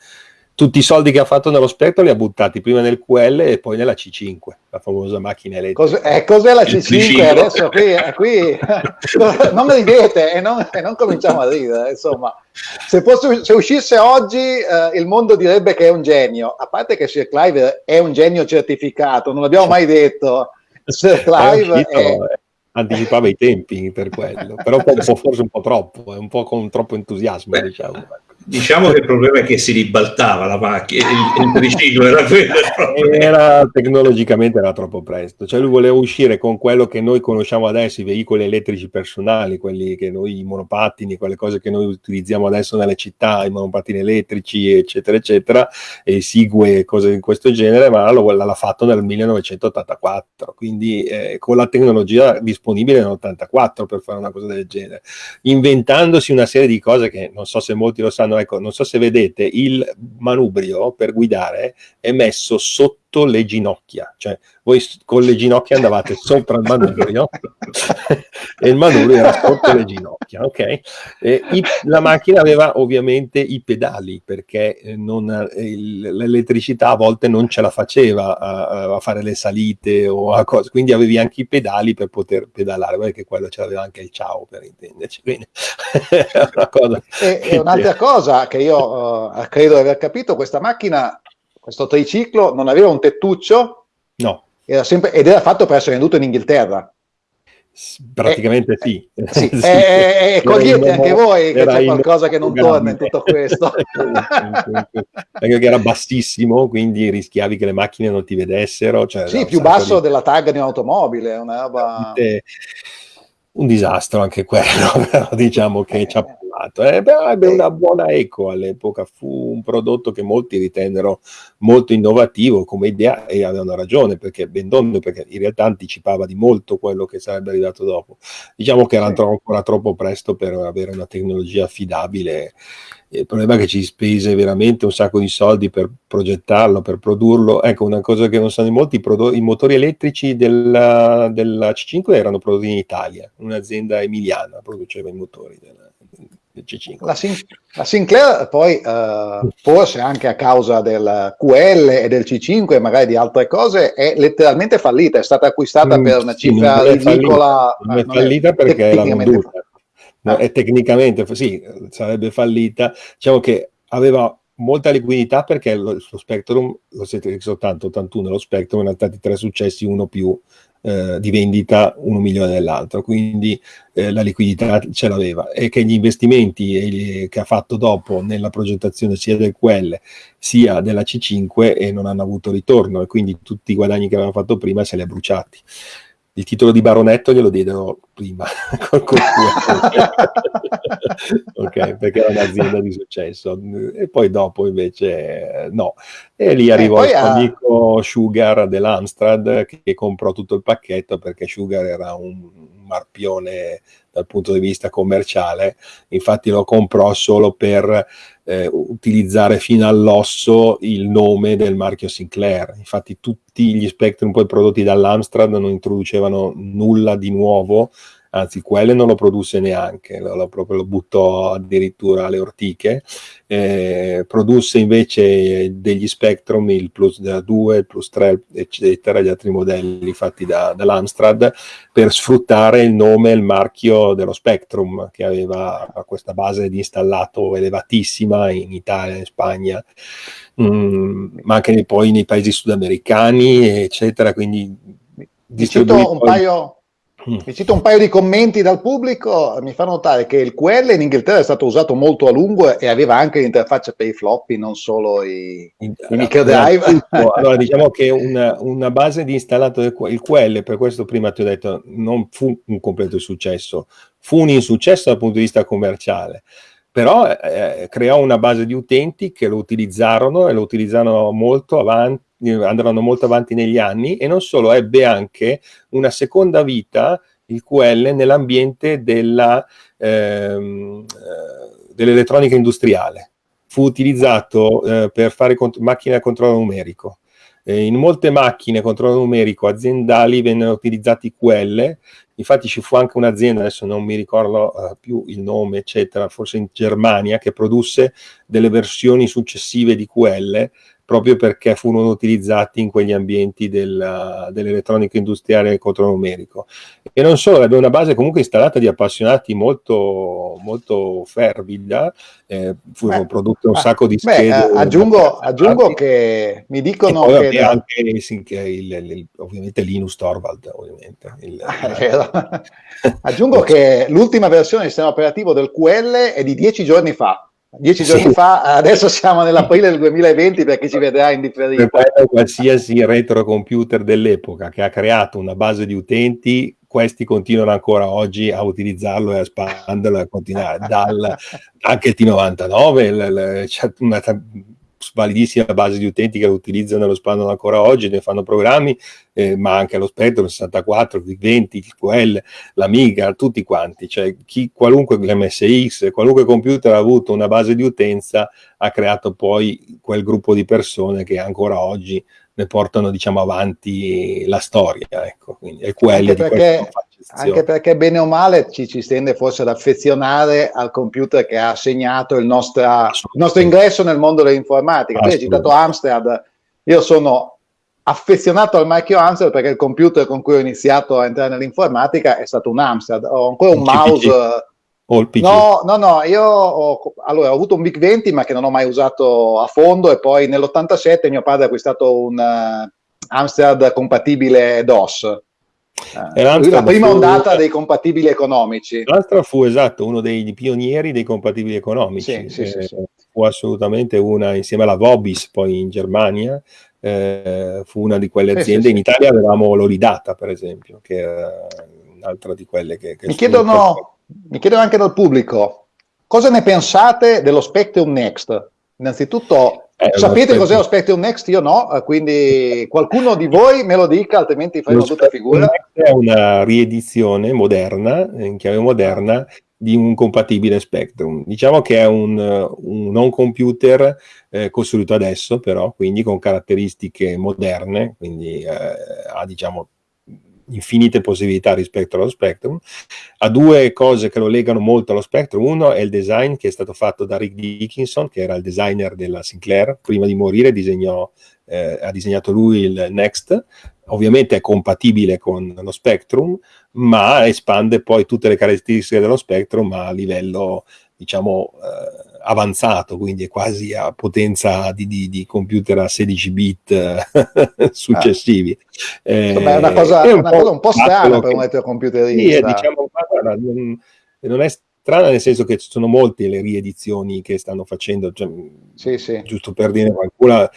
tutti i soldi che ha fatto nello Spectrum li ha buttati prima nel QL e poi nella C5, la famosa macchina elettrica. Cos- eh, cos'è la C5? Adesso qui, eh, qui non ridete e non, e non, cominciamo a ridere, insomma. Se, fosse, se uscisse oggi eh, il mondo direbbe che è un genio, a parte che Sir Clive è un genio certificato, non l'abbiamo mai detto. Sir Clive è, è anticipava i tempi per quello, però forse un po' troppo, un po' con troppo entusiasmo, diciamo. Diciamo che il problema è che si ribaltava la macchina, il, il triciclo era quello. Era tecnologicamente era troppo presto, cioè lui voleva uscire con quello che noi conosciamo adesso, i veicoli elettrici personali, quelli che noi, i monopattini, quelle cose che noi utilizziamo adesso nelle città, i monopattini elettrici, eccetera, eccetera, e Sigue, cose di questo genere, ma l'ha fatto nel 1984, quindi eh, con la tecnologia disponibile nell'84 per fare una cosa del genere, inventandosi una serie di cose che non so se molti lo sanno, ecco, non so se vedete, il manubrio per guidare è messo sotto le ginocchia, cioè voi con le ginocchia andavate sopra il manubrio e il manubrio era sotto le ginocchia, ok? I, la macchina aveva ovviamente i pedali perché eh, non, il, l'elettricità a volte non ce la faceva a, a, fare le salite o a cose, quindi avevi anche i pedali per poter pedalare, perché quello ce l'aveva anche il ciao per intenderci. Quindi, e, e un'altra cosa che io uh, credo di aver capito, questa macchina, questo triciclo non aveva un tettuccio? No era sempre, ed era fatto per essere venduto in Inghilterra. Praticamente eh, sì. sì. sì. Eh, eh, cogliete anche voi che c'è qualcosa che non torna in tutto questo. Perché era bassissimo, quindi rischiavi che le macchine non ti vedessero. Cioè sì, più basso di... della tag di un'automobile, una roba... Un disastro anche quello, però diciamo che ci ha fatto. Eh, beh, ebbe una buona eco all'epoca, fu un prodotto che molti ritennero molto innovativo come idea e avevano ragione perché Bendon perché in realtà anticipava di molto quello che sarebbe arrivato dopo. Diciamo che era sì. ancora troppo presto per avere una tecnologia affidabile. Il problema è che ci spese veramente un sacco di soldi per progettarlo, per produrlo. Ecco, una cosa che non sanno in molti, i, i motori elettrici della, della, C5 erano prodotti in Italia, un'azienda emiliana produceva i motori della, C5. La, Sin la Sinclair poi uh, forse anche a causa del QL e del C5 magari di altre cose è letteralmente fallita, è stata acquistata mm, per una sì, cifra ridicola. Non è fallita perché è la venduta. No, è tecnicamente sì, sarebbe fallita. Diciamo che aveva molta liquidità perché lo, lo Spectrum, lo siete soltanto 81, lo Spectrum erano stati tre successi, uno più eh, di vendita uno milione dell'altro, quindi eh, la liquidità ce l'aveva. E che gli investimenti che ha fatto dopo nella progettazione sia del QL sia della C5 e non hanno avuto ritorno. E quindi tutti i guadagni che aveva fatto prima se li ha bruciati il titolo di baronetto glielo diedero prima ok perché era un'azienda di successo. E poi dopo invece no. E lì arrivò il suo ha... amico Sugar dell'Amstrad che comprò tutto il pacchetto perché Sugar era un marpione dal punto di vista commerciale, infatti lo comprò solo per eh, utilizzare fino all'osso il nome del marchio Sinclair. Infatti tutti gli Spectrum poi prodotti dall'Amstrad non introducevano nulla di nuovo, anzi quelle non lo produsse neanche, lo, lo, proprio lo buttò addirittura alle ortiche, eh, produsse invece degli Spectrum, il Plus 2, il Plus 3, eccetera, gli altri modelli fatti da, dall'Amstrad, per sfruttare il nome e il marchio dello Spectrum, che aveva questa base di installato elevatissima in Italia, in Spagna, mm, ma anche poi nei paesi sudamericani, eccetera, quindi distribuito... un paio. Vi cito un paio di commenti dal pubblico, mi fa notare che il QL in Inghilterra è stato usato molto a lungo e aveva anche l'interfaccia per i floppy, non solo i, i microdrive. Allora, diciamo che una, una, base di installato del il QL, per questo prima ti ho detto, non fu un completo successo, fu un insuccesso dal punto di vista commerciale però eh, creò una base di utenti che lo utilizzarono e lo utilizzarono molto avanti andranno molto avanti negli anni e non solo, ebbe anche una seconda vita, il QL, nell'ambiente ehm, eh, dell'elettronica industriale. Fu utilizzato eh, per fare macchine a controllo numerico. Eh, in molte macchine a controllo numerico aziendali vennero utilizzati QL, infatti ci fu anche un'azienda, adesso non mi ricordo uh, più il nome, eccetera, forse in Germania, che produsse delle versioni successive di QL proprio perché furono utilizzati in quegli ambienti del, dell'elettronica industriale contronomerico. E non solo, aveva una base comunque installata di appassionati molto, molto fervida, eh, furono beh, prodotte un beh, sacco di schede. Beh, aggiungo, aggiungo che mi dicono che... Da... anche il, il, il, ovviamente Linus Torvald, ovviamente. aggiungo che l'ultima versione del sistema operativo del QL è di dieci giorni fa, dieci giorni sì. fa, adesso siamo nell'aprile del 2020 per chi ci vedrà in differita. Qualsiasi retrocomputer dell'epoca che ha creato una base di utenti, questi continuano ancora oggi a utilizzarlo e a espanderlo e a continuare. Dal, anche il T99, c'è una validissima base di utenti che lo utilizzano e lo spandono ancora oggi, ne fanno programmi, eh, ma anche lo Spectrum 64, il 20, il QL, l'Amiga, tutti quanti, cioè chi, qualunque MSX, qualunque computer ha avuto una base di utenza ha creato poi quel gruppo di persone che ancora oggi ne portano diciamo avanti la storia, ecco, quindi è quello di perché anche perché bene o male ci, ci tende forse ad affezionare al computer che ha segnato il, nostra, il nostro ingresso nel mondo dell'informatica. Tu hai citato Amstrad, io sono affezionato al marchio Amstrad perché il computer con cui ho iniziato a entrare nell'informatica è stato un Amstrad, ho ancora un, un mouse... O il PC? No, no, no, io ho, allora, ho avuto un Big 20 ma che non ho mai usato a fondo e poi nell'87 mio padre ha acquistato un uh, Amstrad compatibile DOS eh, la prima fu, ondata dei compatibili economici. L'altra fu esatto, uno dei pionieri dei compatibili economici. Sì, sì, eh, sì, fu assolutamente una, insieme alla Vobis, poi in Germania, eh, fu una di quelle aziende. In Italia avevamo l'Olidata, per esempio, che era un'altra di quelle che... che mi, chiedono, mi chiedono anche dal pubblico, cosa ne pensate dello Spectrum Next? Innanzitutto eh, Sapete cos'è lo Spectrum Next? Io no, eh, quindi qualcuno di voi me lo dica, altrimenti faremo tutta figura. È una riedizione moderna, in chiave moderna, di un compatibile Spectrum. Diciamo che è un, un non computer eh, costruito adesso, però, quindi con caratteristiche moderne, quindi eh, ha diciamo infinite possibilità rispetto allo Spectrum, ha due cose che lo legano molto allo Spectrum. Uno è il design che è stato fatto da Rick Dickinson, che era il designer della Sinclair, prima di morire disegnò, eh, ha disegnato lui il Next, ovviamente è compatibile con lo Spectrum, ma espande poi tutte le caratteristiche dello Spectrum a livello, diciamo, eh, avanzato, quindi è quasi a potenza di, di, di computer a 16 bit eh, successivi. Ah. Eh, è una cosa, è un, una po cosa un po' strana per un retrocomputerista. Sì, diciamo, non, non, è strana nel senso che ci sono molte le riedizioni che stanno facendo, cioè, sì, sì. giusto per dire qualcuna,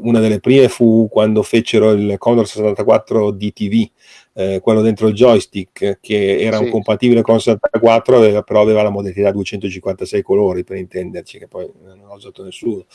una delle prime fu quando fecero il Commodore 64 DTV, eh, quello dentro il joystick che era sì. compatibile con 64 aveva, però aveva la modalità 256 colori per intenderci che poi non ho usato nessuno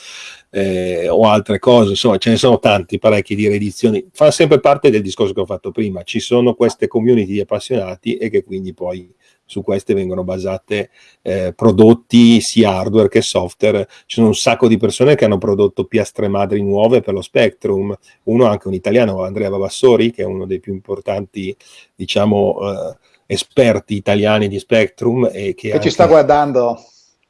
eh, o altre cose insomma ce ne sono tanti parecchi di riedizioni fa sempre parte del discorso che ho fatto prima ci sono queste community di appassionati e che quindi poi su queste vengono basate eh, prodotti sia hardware che software. Ci sono un sacco di persone che hanno prodotto piastre madri nuove per lo Spectrum, uno anche un italiano, Andrea Vavassori, che è uno dei più importanti, diciamo, eh, esperti italiani di Spectrum. E che, che anche... ci sta guardando.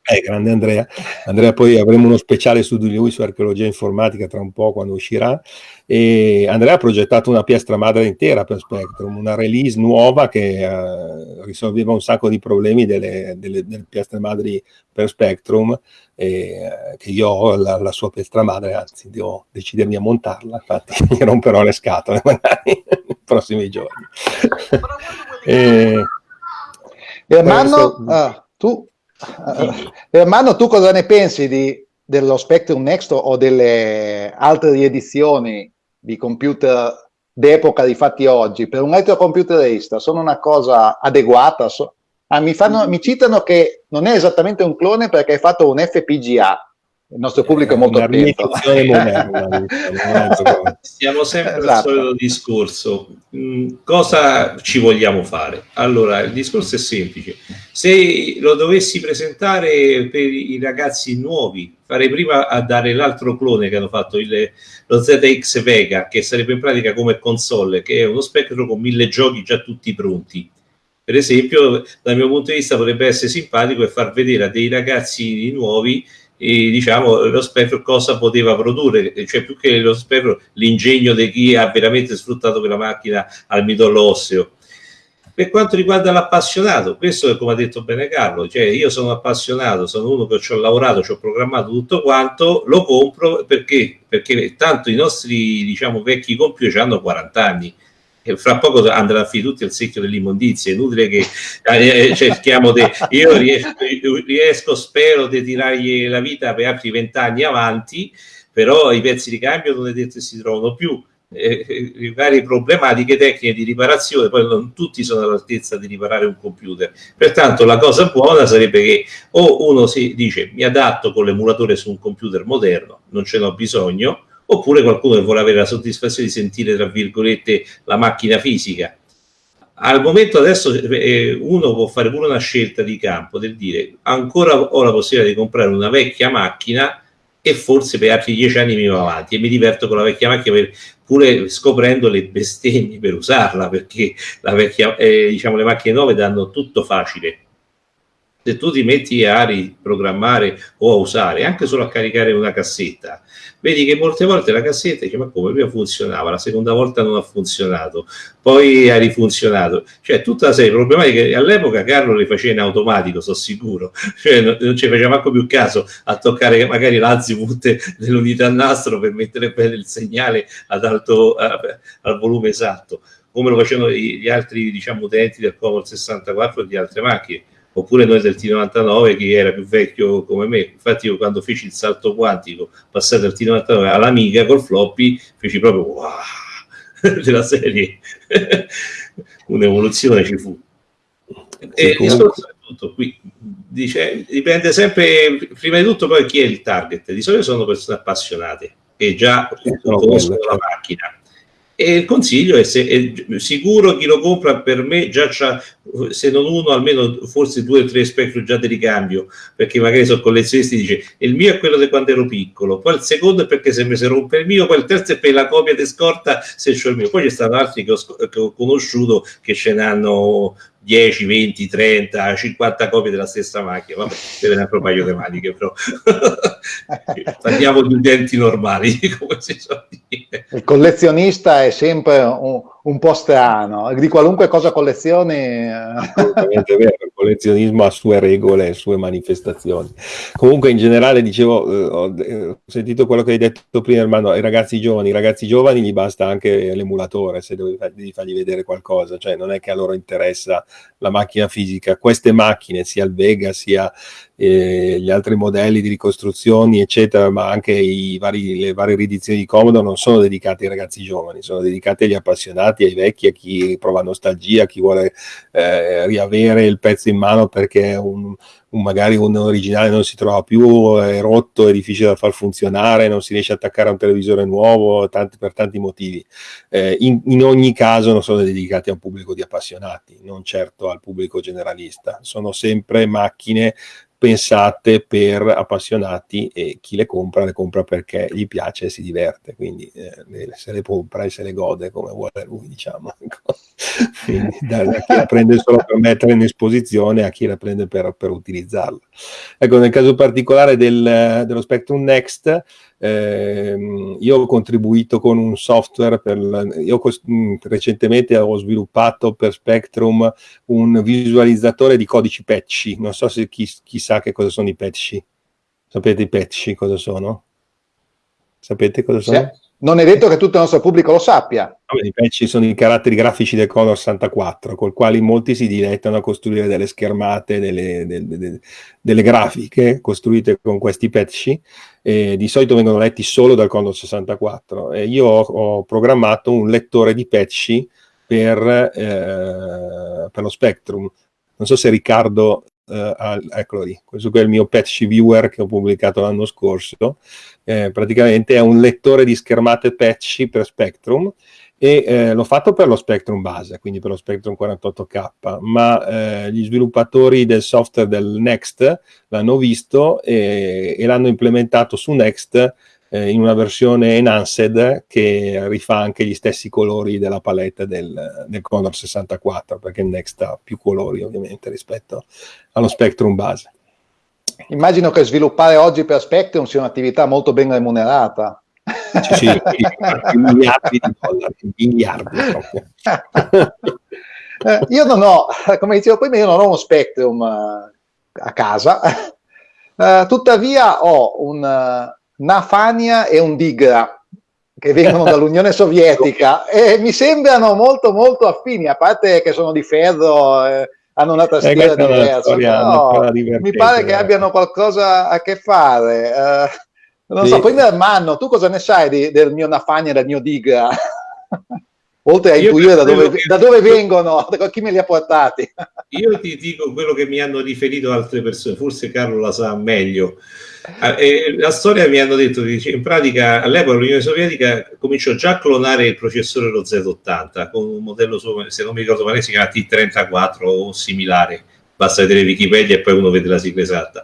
Eh, grande Andrea. Andrea, poi avremo uno speciale su di lui, su archeologia informatica, tra un po' quando uscirà. E Andrea ha progettato una piastra madre intera per Spectrum, una release nuova che uh, risolveva un sacco di problemi delle, delle, delle piastre madri per Spectrum, e, uh, che io ho la, la, sua piastra madre, anzi devo decidermi a montarla, infatti mi romperò le scatole magari nei prossimi giorni. e, Ermanno, uh, tu Uh, Ermanno, tu cosa ne pensi di, dello Spectrum Next o delle altre riedizioni di computer d'epoca di fatti oggi? Per un retrocomputerista sono una cosa adeguata? So, ah, mi, fanno, mi citano che non è esattamente un clone perché hai fatto un FPGA, il nostro pubblico è molto attento. Moderna, Siamo sempre esatto. al solito discorso. Mm, cosa ci vogliamo fare? Allora, il discorso è semplice. Se lo dovessi presentare per i ragazzi nuovi, farei prima a dare l'altro clone che hanno fatto, il, lo ZX Vega, che sarebbe in pratica come console, che è uno spettro con mille giochi già tutti pronti. Per esempio, dal mio punto di vista potrebbe essere simpatico e far vedere a dei ragazzi nuovi e, diciamo, lo spettro cosa poteva produrre, cioè più che lo spettro, l'ingegno di chi ha veramente sfruttato quella macchina al midollo osseo. Per quanto riguarda l'appassionato, questo è come ha detto bene Carlo, cioè io sono appassionato, sono uno che ci ho lavorato, ci ho programmato tutto quanto, lo compro perché? Perché tanto i nostri diciamo vecchi computer hanno 40 anni, e fra poco andranno a finire tutti al secchio dell'immondizia. È inutile che eh, eh cerchiamo di. Io riesco, riesco, spero di tirargli la vita per altri vent'anni avanti, però i pezzi di cambio non è detto che si trovano più. Eh, eh, varie problematiche tecniche di riparazione, poi non tutti sono all'altezza di riparare un computer. Pertanto la cosa buona sarebbe che o uno si dice mi adatto con l'emulatore su un computer moderno, non ce n'ho bisogno, oppure qualcuno che vuole avere la soddisfazione di sentire, tra virgolette, la macchina fisica. Al momento adesso eh, uno può fare pure una scelta di campo del dire ancora ho la possibilità di comprare una vecchia macchina e forse per altri dieci anni mi va avanti e mi diverto con la vecchia macchina per, pure scoprendo le bestemmie per usarla perché vecchia, eh, diciamo, le macchine nuove danno tutto facile se tu ti metti a riprogrammare o a usare anche solo a caricare una cassetta vedi che molte volte la cassetta dice ma come prima funzionava? La seconda volta non ha funzionato poi ha rifunzionato. Cioè tutta una serie di problematiche all'epoca Carlo le faceva in automatico sono sicuro. Cioè non, non ci faceva manco più caso a toccare magari l'azimut dell'unità nastro per mettere bene il segnale ad alto a, al volume esatto come lo facevano gli altri diciamo utenti del Commodore 64 e di altre macchine oppure noi del T99 che era più vecchio come me. Infatti io quando feci il salto quantico, passato dal T99 all'Amiga col floppy, feci proprio wow, della serie. Un'evoluzione ci fu. E il discorso è tutto qui. Dice, dipende sempre, prima di tutto poi chi è il target. Di solito sono persone appassionate che già conoscono la macchina e il consiglio è, se, è sicuro chi lo compra per me già c'ha se non uno almeno forse due o tre Spectrum già di ricambio perché magari sono collezionisti dice il mio è quello di quando ero piccolo poi il secondo è perché se mi si rompe il mio poi il terzo è per la copia di scorta se c'ho il mio poi ci stanno altri che ho, che ho conosciuto che ce n'hanno 10, 20, 30, 50 copie della stessa macchina, vabbè, deve un paio di maniche, però. Parliamo di utenti normali, come si suol dire. Il collezionista è sempre un, un po' strano, di qualunque cosa collezioni. Eh. Assolutamente vero, collezionismo ha sue regole, sue manifestazioni. Comunque in generale dicevo, eh, ho, eh, ho, sentito quello che hai detto prima, Armando, ai ragazzi giovani, i ragazzi giovani gli basta anche l'emulatore se devi, devi fargli vedere qualcosa, cioè non è che a loro interessa la macchina fisica, queste macchine, sia il Vega sia eh, gli altri modelli di ricostruzioni, eccetera, ma anche vari, le varie riedizioni di Comodo non sono dedicate ai ragazzi giovani, sono dedicate agli appassionati, ai vecchi, a chi prova nostalgia, a chi vuole eh, riavere il pezzo in mano perché un, un, magari un originale non si trova più, è rotto, è difficile da far funzionare, non si riesce a attaccare a un televisore nuovo, tanti, per tanti motivi. Eh, in, in, ogni caso non sono dedicati a un pubblico di appassionati, non certo al pubblico generalista, sono sempre macchine pensate per appassionati e chi le compra le compra perché gli piace e si diverte, quindi eh, se le compra e se le gode come vuole lui, diciamo. quindi, da, da, chi la prende solo per mettere in esposizione a chi la prende per, per utilizzarla. Ecco, nel caso particolare del, dello Spectrum Next, eh, io ho contribuito con un software, per, io mm, recentemente ho sviluppato per Spectrum un visualizzatore di codici patchy, non so se chi, chi sa che cosa sono i patchy. Sapete i patchy cosa sono? Sapete cosa sono? Sì. Non è detto che tutto il nostro pubblico lo sappia. I patch sono i caratteri grafici del Commodore 64, col quali molti si dilettano a costruire delle schermate, delle, delle, delle, grafiche costruite con questi patch. E di solito vengono letti solo dal Commodore 64. E io ho, ho programmato un lettore di patch per, eh, per lo Spectrum. Non so se Riccardo Uh, eccolo lì, questo qui è il mio patch viewer che ho pubblicato l'anno scorso, eh, praticamente è un lettore di schermate patch per Spectrum e eh, l'ho fatto per lo Spectrum base, quindi per lo Spectrum 48K, ma eh, gli sviluppatori del software del Next l'hanno visto e, e l'hanno implementato su Next eh, in una versione enhanced che rifà anche gli stessi colori della palette del, del Commodore 64, perché il Next ha più colori ovviamente rispetto allo Spectrum base. Immagino che sviluppare oggi per Spectrum sia un'attività molto ben remunerata. Sì, sì, miliardi di dollari, miliardi eh, io non ho, come dicevo prima, io non ho uno Spectrum uh, a casa, uh, tuttavia ho un, uh, una Fania e un Digra che vengono dall'Unione Sovietica e mi sembrano molto molto affini, a parte che sono di ferro, eh, hanno una tastiera eh, diversa, però mi pare che abbiano qualcosa a che fare. Eh, non sì. so, poi Manno, tu cosa ne sai di, del mio Nafagna e del mio Diga? oltre a intuire da dove, che... da dove, vengono, da chi me li ha portati. Io ti dico quello che mi hanno riferito altre persone, forse Carlo la sa meglio. Eh, la storia mi hanno detto che in pratica all'epoca l'Unione Sovietica cominciò già a clonare il processore lo Z80 con un modello, se non mi ricordo male, si chiama T34 o similare. Basta vedere Wikipedia e poi uno vede la sigla esatta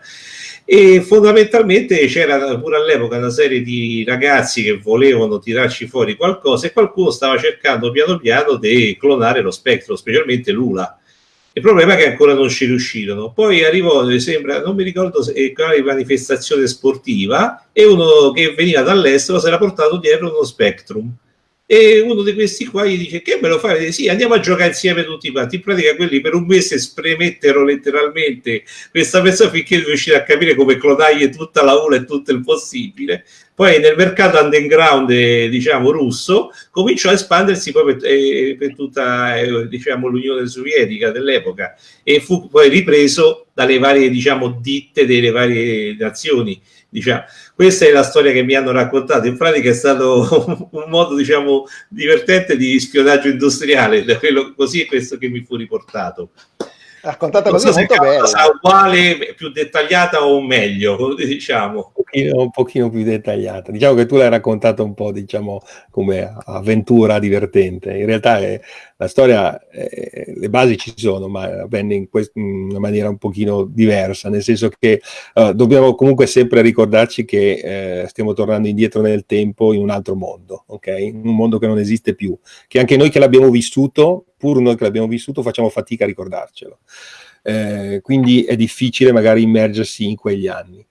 e fondamentalmente c'era pure all'epoca una serie di ragazzi che volevano tirarci fuori qualcosa e qualcuno stava cercando piano piano di clonare lo spettro, specialmente Lula. Il problema è che ancora non ci riuscirono. Poi arrivò, mi sembra, non mi ricordo se quale manifestazione sportiva, e uno che veniva dall'estero si era portato dietro uno Spectrum e uno di questi qua gli dice che me lo fai? Sì, andiamo a giocare insieme tutti quanti. In pratica quelli per un mese spremettero letteralmente questa persona finché riuscire a capire come clonargli tutta la ULA e tutto il possibile. Poi nel mercato underground, eh, diciamo, russo, cominciò a espandersi poi per, eh, per tutta, eh, diciamo, l'Unione Sovietica dell'epoca e fu poi ripreso dalle varie, diciamo, ditte delle varie nazioni Diciamo, questa è la storia che mi hanno raccontato. In pratica è stato un modo, diciamo, divertente di spionaggio industriale, quello, così è questo che mi fu riportato raccontata così so molto bella uguale più dettagliata o meglio diciamo. Un pochino, un pochino, più dettagliata. Diciamo che tu l'hai raccontata un po' diciamo come avventura divertente. In realtà è, la storia è, le basi ci sono ma avvenne in, quest, in, una maniera un pochino diversa nel senso che uh, dobbiamo comunque sempre ricordarci che eh, stiamo tornando indietro nel tempo in un altro mondo ok? In un mondo che non esiste più che anche noi che l'abbiamo vissuto pur noi che l'abbiamo vissuto facciamo fatica a ricordarcelo. Eh, quindi è difficile magari immergersi in quegli anni.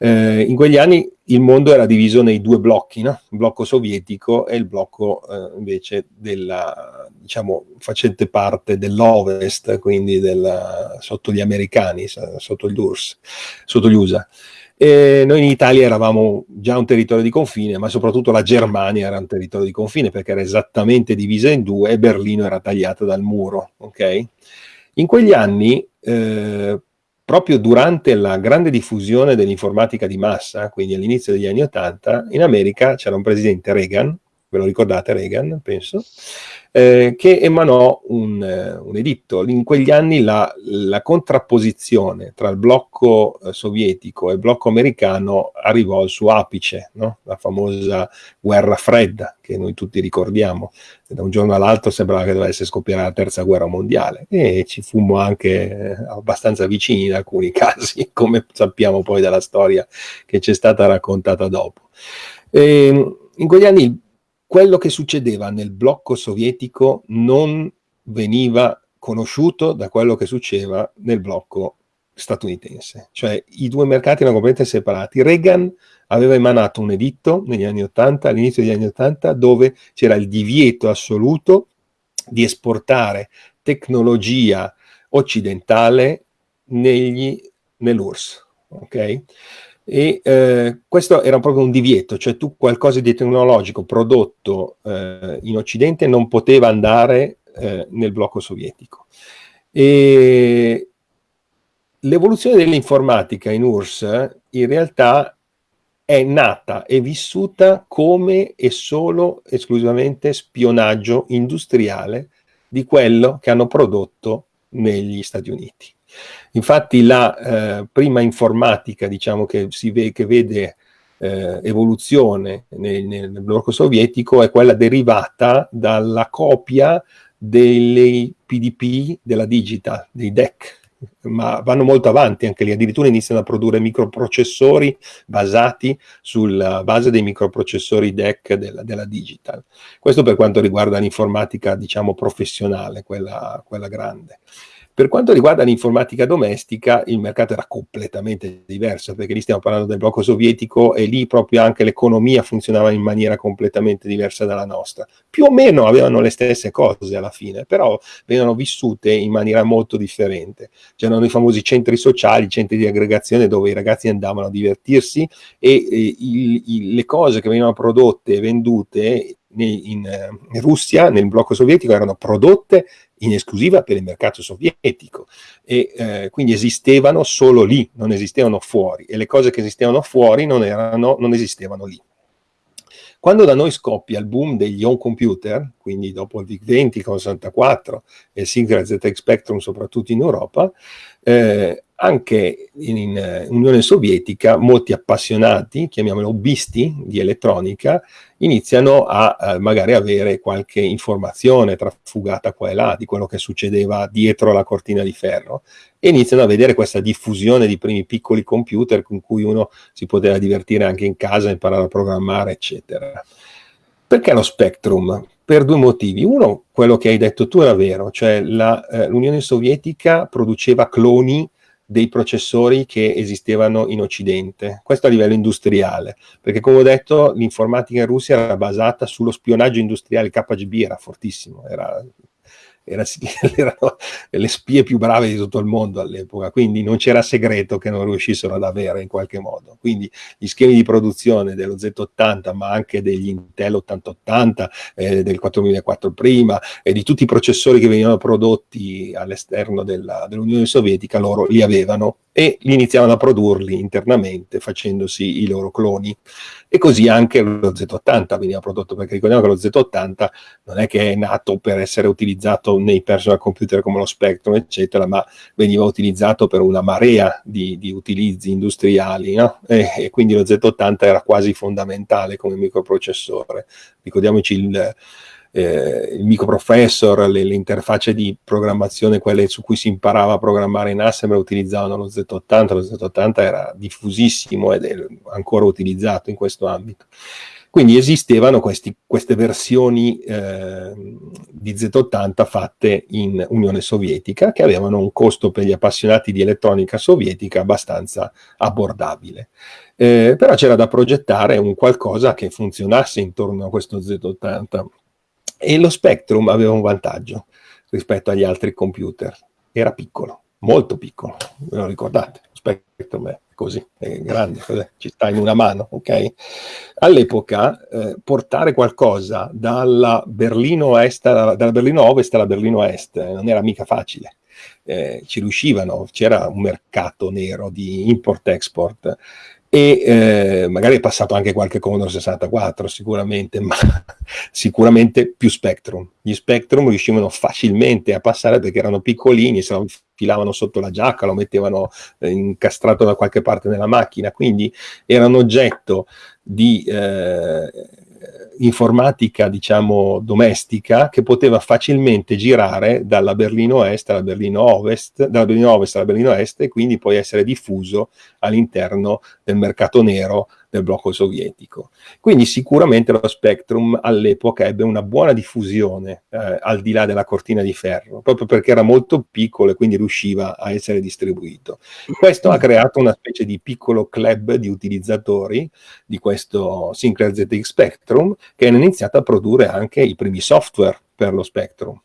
Eh, in quegli anni il mondo era diviso nei due blocchi, no? il blocco sovietico e il blocco eh, invece della, diciamo, facente parte dell'Ovest, quindi della, sotto gli americani, sotto gli URSS, sotto gli USA. E noi in Italia eravamo già un territorio di confine, ma soprattutto la Germania era un territorio di confine perché era esattamente divisa in due e Berlino era tagliata dal muro. Okay? In quegli anni, eh, proprio durante la grande diffusione dell'informatica di massa, quindi all'inizio degli anni Ottanta, in America c'era un presidente Reagan, ve lo ricordate Reagan, penso, eh, che emanò un, eh, un, editto. In quegli anni la, la contrapposizione tra il blocco eh, sovietico e il blocco americano arrivò al suo apice, no? la famosa guerra fredda che noi tutti ricordiamo. Da un giorno all'altro sembrava che dovesse scoppiare la terza guerra mondiale e ci fummo anche eh, abbastanza vicini in alcuni casi, come sappiamo poi dalla storia che ci è stata raccontata dopo. E, ehm, in quegli anni quello che succedeva nel blocco sovietico non veniva conosciuto da quello che succedeva nel blocco statunitense. Cioè i due mercati erano completamente separati. Reagan aveva emanato un editto negli anni 80, all'inizio degli anni 80, dove c'era il divieto assoluto di esportare tecnologia occidentale nell'URSS. Okay? E eh, questo era proprio un divieto, cioè tu qualcosa di tecnologico prodotto eh, in Occidente non poteva andare eh, nel blocco sovietico. L'evoluzione dell'informatica in URSS in realtà è nata e vissuta come e solo esclusivamente spionaggio industriale di quello che hanno prodotto negli Stati Uniti. Infatti la eh, prima informatica diciamo, che, si ve che vede eh, evoluzione nel, nel, blocco sovietico è quella derivata dalla copia dei PDP della Digital, dei DEC, ma vanno molto avanti anche lì, addirittura iniziano a produrre microprocessori basati sulla base dei microprocessori DEC della, della Digital. Questo per quanto riguarda l'informatica, diciamo, professionale, quella, quella grande. Per quanto riguarda l'informatica domestica, il mercato era completamente diverso, perché lì stiamo parlando del blocco sovietico e lì proprio anche l'economia funzionava in maniera completamente diversa dalla nostra. Più o meno avevano le stesse cose alla fine, però venivano vissute in maniera molto differente. C'erano i famosi centri sociali, centri di aggregazione dove i ragazzi andavano a divertirsi e, e il, il, le cose che venivano prodotte e vendute in, in, Russia, nel blocco sovietico, erano prodotte in esclusiva per il mercato sovietico e eh, quindi esistevano solo lì, non esistevano fuori e le cose che esistevano fuori non, erano, non esistevano lì. Quando da noi scoppia il boom degli home computer, quindi dopo il VIC-20 con 64 e Sinclair ZX Spectrum soprattutto in Europa, eh, anche in, in, Unione Sovietica molti appassionati, chiamiamoli hobbisti di elettronica, iniziano a eh, magari avere qualche informazione trafugata qua e là di quello che succedeva dietro la cortina di ferro e iniziano a vedere questa diffusione di primi piccoli computer con cui uno si poteva divertire anche in casa, imparare a programmare, eccetera. Perché lo Spectrum? Per due motivi. Uno, quello che hai detto tu era vero, cioè eh, l'Unione Sovietica produceva cloni dei processori che esistevano in Occidente. Questo a livello industriale, perché come ho detto l'informatica in Russia era basata sullo spionaggio industriale, il KGB era fortissimo, era era, erano le spie più brave di tutto il mondo all'epoca, quindi non c'era segreto che non riuscissero ad avere in qualche modo. Quindi gli schemi di produzione dello Z80, ma anche degli Intel 8080, eh, del 4004 prima, e di tutti i processori che venivano prodotti all'esterno dell'Unione Sovietica, loro li avevano e li iniziavano a produrli internamente facendosi i loro cloni. E così anche lo Z80 veniva prodotto, perché ricordiamo che lo Z80 non è che è nato per essere utilizzato nei personal computer come lo Spectrum, eccetera, ma veniva utilizzato per una marea di, di utilizzi industriali, no? e, e, quindi lo Z80 era quasi fondamentale come microprocessore. Ricordiamoci il eh, il microprofessor, le, le, interfacce di programmazione, quelle su cui si imparava a programmare in Assembler, utilizzavano lo Z80, lo Z80 era diffusissimo ed è ancora utilizzato in questo ambito. Quindi esistevano questi, queste versioni eh, di Z80 fatte in Unione Sovietica che avevano un costo per gli appassionati di elettronica sovietica abbastanza abbordabile. Eh, però c'era da progettare un qualcosa che funzionasse intorno a questo Z80 e lo Spectrum aveva un vantaggio rispetto agli altri computer, era piccolo, molto piccolo, ve lo ricordate? Spectrum è così, è grande, ci sta in una mano, ok? All'epoca eh, portare qualcosa dalla Berlino, est, dalla Berlino Ovest alla Berlino Est eh, non era mica facile. Eh, ci riuscivano, c'era un mercato nero di import-export e eh, magari è passato anche qualche Commodore 64 sicuramente, ma sicuramente più Spectrum. Gli Spectrum riuscivano facilmente a passare perché erano piccolini, se lo filavano sotto la giacca, lo mettevano eh, incastrato da qualche parte nella macchina, quindi era un oggetto di eh, informatica, diciamo, domestica che poteva facilmente girare dalla Berlino Est alla Berlino Ovest, dalla Berlino Ovest alla Berlino Est e quindi poi essere diffuso all'interno del mercato nero del blocco sovietico. Quindi sicuramente lo Spectrum all'epoca ebbe una buona diffusione eh, al di là della cortina di ferro, proprio perché era molto piccolo e quindi riusciva a essere distribuito. Questo ha creato una specie di piccolo club di utilizzatori di questo Sinclair ZX Spectrum che hanno iniziato a produrre anche i primi software per lo Spectrum.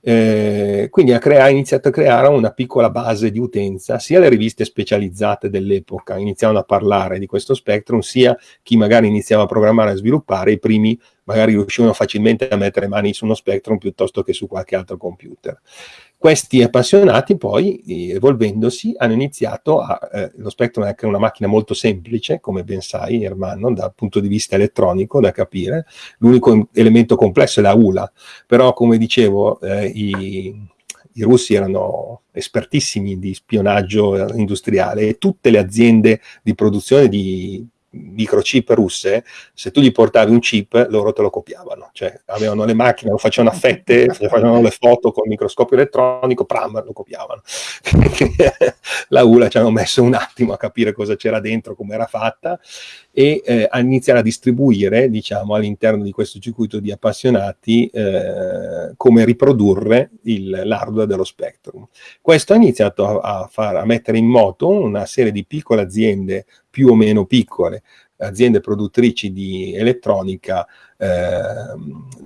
Eh, quindi ha, crea- iniziato a creare una piccola base di utenza, sia le riviste specializzate dell'epoca iniziavano a parlare di questo Spectrum, sia chi magari iniziava a programmare e sviluppare, i primi magari riuscivano facilmente a mettere mani su uno Spectrum piuttosto che su qualche altro computer. Questi appassionati poi, evolvendosi, hanno iniziato a... Eh, lo Spectrum è anche una macchina molto semplice, come ben sai, Ermanno, dal punto di vista elettronico, da capire. L'unico elemento complesso è la ULA, però, come dicevo, eh, i, i russi erano espertissimi di spionaggio industriale e tutte le aziende di produzione di microchip russe, se tu gli portavi un chip, loro te lo copiavano, cioè avevano le macchine, lo facevano a fette, facevano le foto con il microscopio elettronico, pram, lo copiavano. la ULA ci hanno messo un attimo a capire cosa c'era dentro, come era fatta, e eh, a iniziare a distribuire, diciamo, all'interno di questo circuito di appassionati eh, come riprodurre l'hardware dello Spectrum. Questo ha iniziato a, a, far, a mettere in moto una serie di piccole aziende più o meno piccole, aziende produttrici di elettronica eh,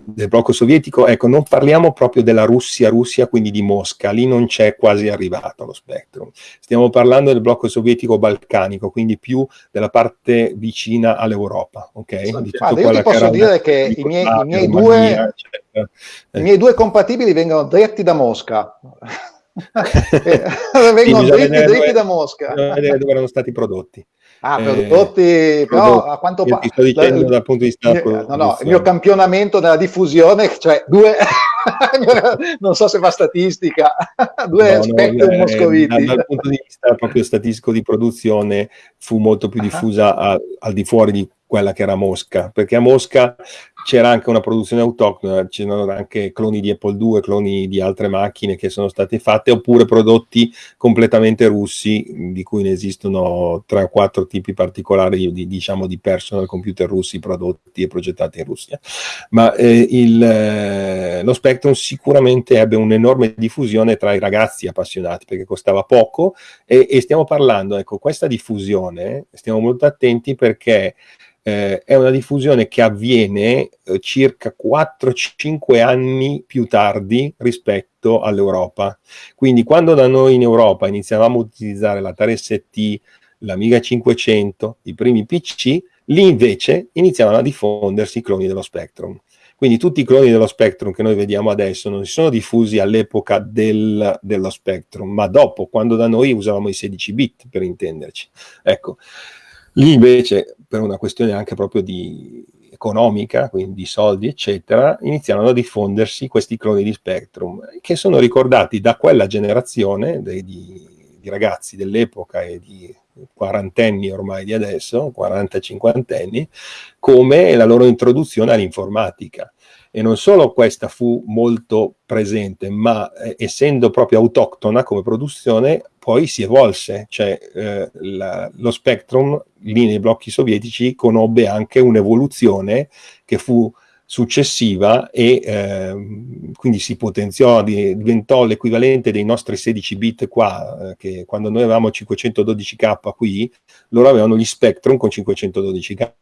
del blocco sovietico, ecco, non parliamo proprio della Russia, Russia, quindi di Mosca, lì non c'è quasi arrivato lo Spectrum. Stiamo parlando del blocco sovietico balcanico, quindi più della parte vicina all'europa, ok? Guarda, io ti posso dire che i miei, i, miei due, i miei due compatibili vengono diretti da Mosca. vengono dritti, dritti da Mosca. vedere dove erano stati prodotti. Ah, prodotti, eh, però a quanto pare... Sto dicendo dal punto di vista... No, no, il mio campionamento nella diffusione, cioè due... non so se fa statistica, due no, Spectrum no, eh, moscoviti. Dal, dal, punto di vista proprio statistico di produzione fu molto più diffusa a, al di fuori di quella che era Mosca, perché a Mosca c'era anche una produzione autoctona, c'erano anche cloni di Apple II, cloni di altre macchine che sono state fatte, oppure prodotti completamente russi, di cui ne esistono tre o quattro tipi particolari di, diciamo, di personal computer russi prodotti e progettati in Russia. Ma eh, il, eh, lo Spectrum sicuramente ebbe un'enorme diffusione tra i ragazzi appassionati, perché costava poco, e, e stiamo parlando, ecco, questa diffusione, stiamo molto attenti perché eh, è una diffusione che avviene eh, circa 4-5 anni più tardi rispetto all'Europa. Quindi quando da noi in Europa iniziavamo a utilizzare la 3ST, l'Amiga 500, i primi PC, lì invece iniziavano a diffondersi i cloni dello Spectrum. Quindi tutti i cloni dello Spectrum che noi vediamo adesso non si sono diffusi all'epoca del, dello Spectrum, ma dopo, quando da noi usavamo i 16 bit, per intenderci. Ecco, Lì invece, per una questione anche proprio di economica, quindi di soldi, eccetera, iniziarono a diffondersi questi cloni di Spectrum, che sono ricordati da quella generazione di, di ragazzi dell'epoca e di quarantenni ormai di adesso, 40-50 anni, come la loro introduzione all'informatica e non solo questa fu molto presente, ma eh, essendo proprio autoctona come produzione, poi si evolse, cioè eh, la, lo Spectrum lì nei blocchi sovietici conobbe anche un'evoluzione che fu successiva e eh, quindi si potenziò, diventò l'equivalente dei nostri 16 bit qua, eh, che quando noi avevamo 512k qui, loro avevano gli Spectrum con 512k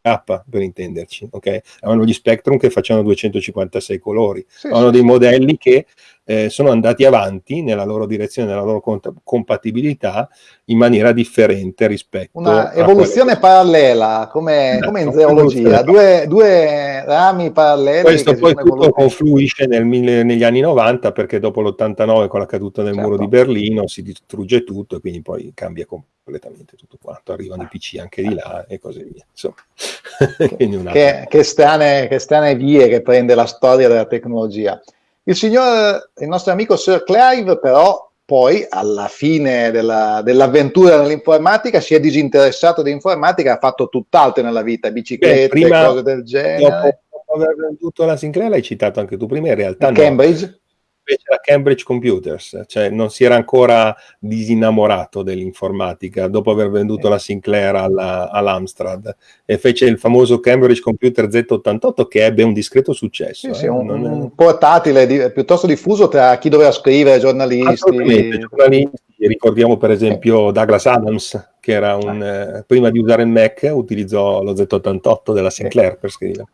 per intenderci, ok? Avevano gli Spectrum che facevano 256 colori, sì, avevano sì. dei modelli che eh, sono andati avanti nella loro direzione, nella loro compatibilità in maniera differente rispetto una evoluzione quelle... parallela come, no, come in zoologia due, due, rami paralleli questo poi tutto evoluti. confluisce nel, negli anni 90 perché dopo l'89 con la caduta del certo. muro di Berlino si distrugge tutto e quindi poi cambia completamente tutto quanto arrivano i PC anche di là e così via insomma che, che, strane, che strane vie che prende la storia della tecnologia il signor, il nostro amico Sir Clive, però, poi alla fine della, dell'avventura nell'informatica si è disinteressato di informatica, ha fatto tutt'altro nella vita, biciclette, Beh, prima, cose del genere. Dopo, dopo aver venduto la Sinclair l'hai citato anche tu prima, in realtà no. Cambridge? Invece la Cambridge Computers, cioè non si era ancora disinnamorato dell'informatica dopo aver venduto la Sinclair alla, all'Amstrad e fece il famoso Cambridge Computer Z88 che ebbe un discreto successo. Sì, eh? sì, un, non... un, portatile di, piuttosto diffuso tra chi doveva scrivere, giornalisti. giornalisti. Ricordiamo per esempio sì. Douglas Adams, che era un, ah. eh, prima di usare il Mac utilizzò lo Z88 della Sinclair per scrivere.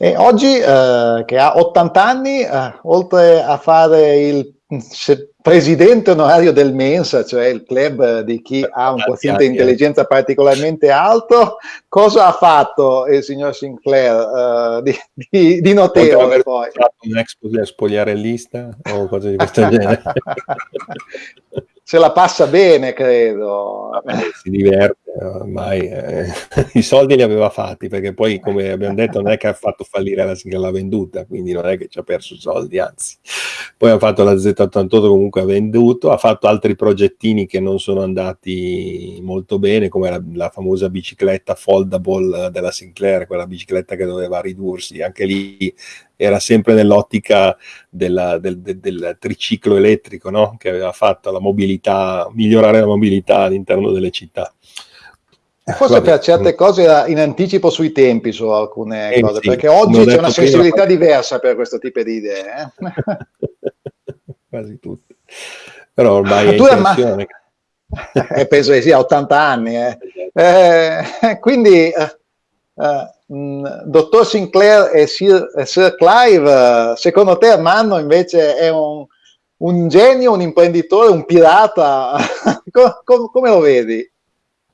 E oggi, eh, che ha 80 anni, eh, oltre a fare il presidente onorario del Mensa, cioè il club di chi ha un quoziente di intelligenza particolarmente alto, cosa ha fatto il signor Sinclair uh, di, di, di, notevole poi? Un ex spogliarellista o cose di questo genere? se la passa bene, credo. Vabbè, si diverte, ormai eh, i soldi li aveva fatti, perché poi, come abbiamo detto, non è che ha fatto fallire la sigla venduta, quindi non è che ci ha perso soldi, anzi. Poi ha fatto la Z88, comunque ha venduto, ha fatto altri progettini che non sono andati molto bene, come la, la famosa bicicletta foldable della Sinclair, quella bicicletta che doveva ridursi, anche lì era sempre nell'ottica del, del, del, triciclo elettrico, no? che aveva fatto la mobilità, migliorare la mobilità all'interno delle città. Forse Vabbè. per certe cose era in anticipo sui tempi su alcune eh, cose, sì. perché oggi c'è una sensibilità prima... diversa per questo tipo di idee. Eh? Quasi tutte. Però ormai è tu ma... eh, penso che sia 80 anni. Eh. Eh, quindi, eh, eh, mh, dottor Sinclair e Sir, Sir, Clive, secondo te Armando invece è un, un genio, un imprenditore, un pirata? come, come lo vedi?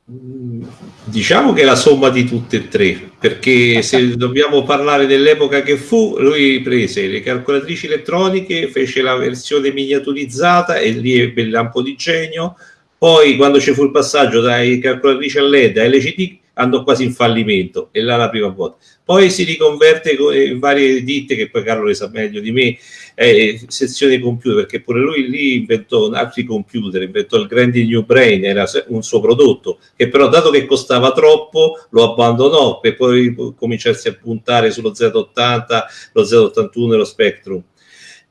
Diciamo che è la somma di tutte e tre, perché se dobbiamo parlare dell'epoca che fu, lui prese le calcolatrici elettroniche, fece la versione miniaturizzata e lì ebbe il lampo di genio, poi quando ci fu il passaggio dai calcolatrici a LED a LCD andò quasi in fallimento e là la prima volta. Poi si riconverte in varie ditte che poi Carlo le sa meglio di me, eh, sezione computer, perché pure lui lì inventò altri computer, inventò il Grandi New Brain, era un suo prodotto, che però dato che costava troppo lo abbandonò per poi cominciarsi a puntare sullo Z80, lo Z81 e lo Spectrum.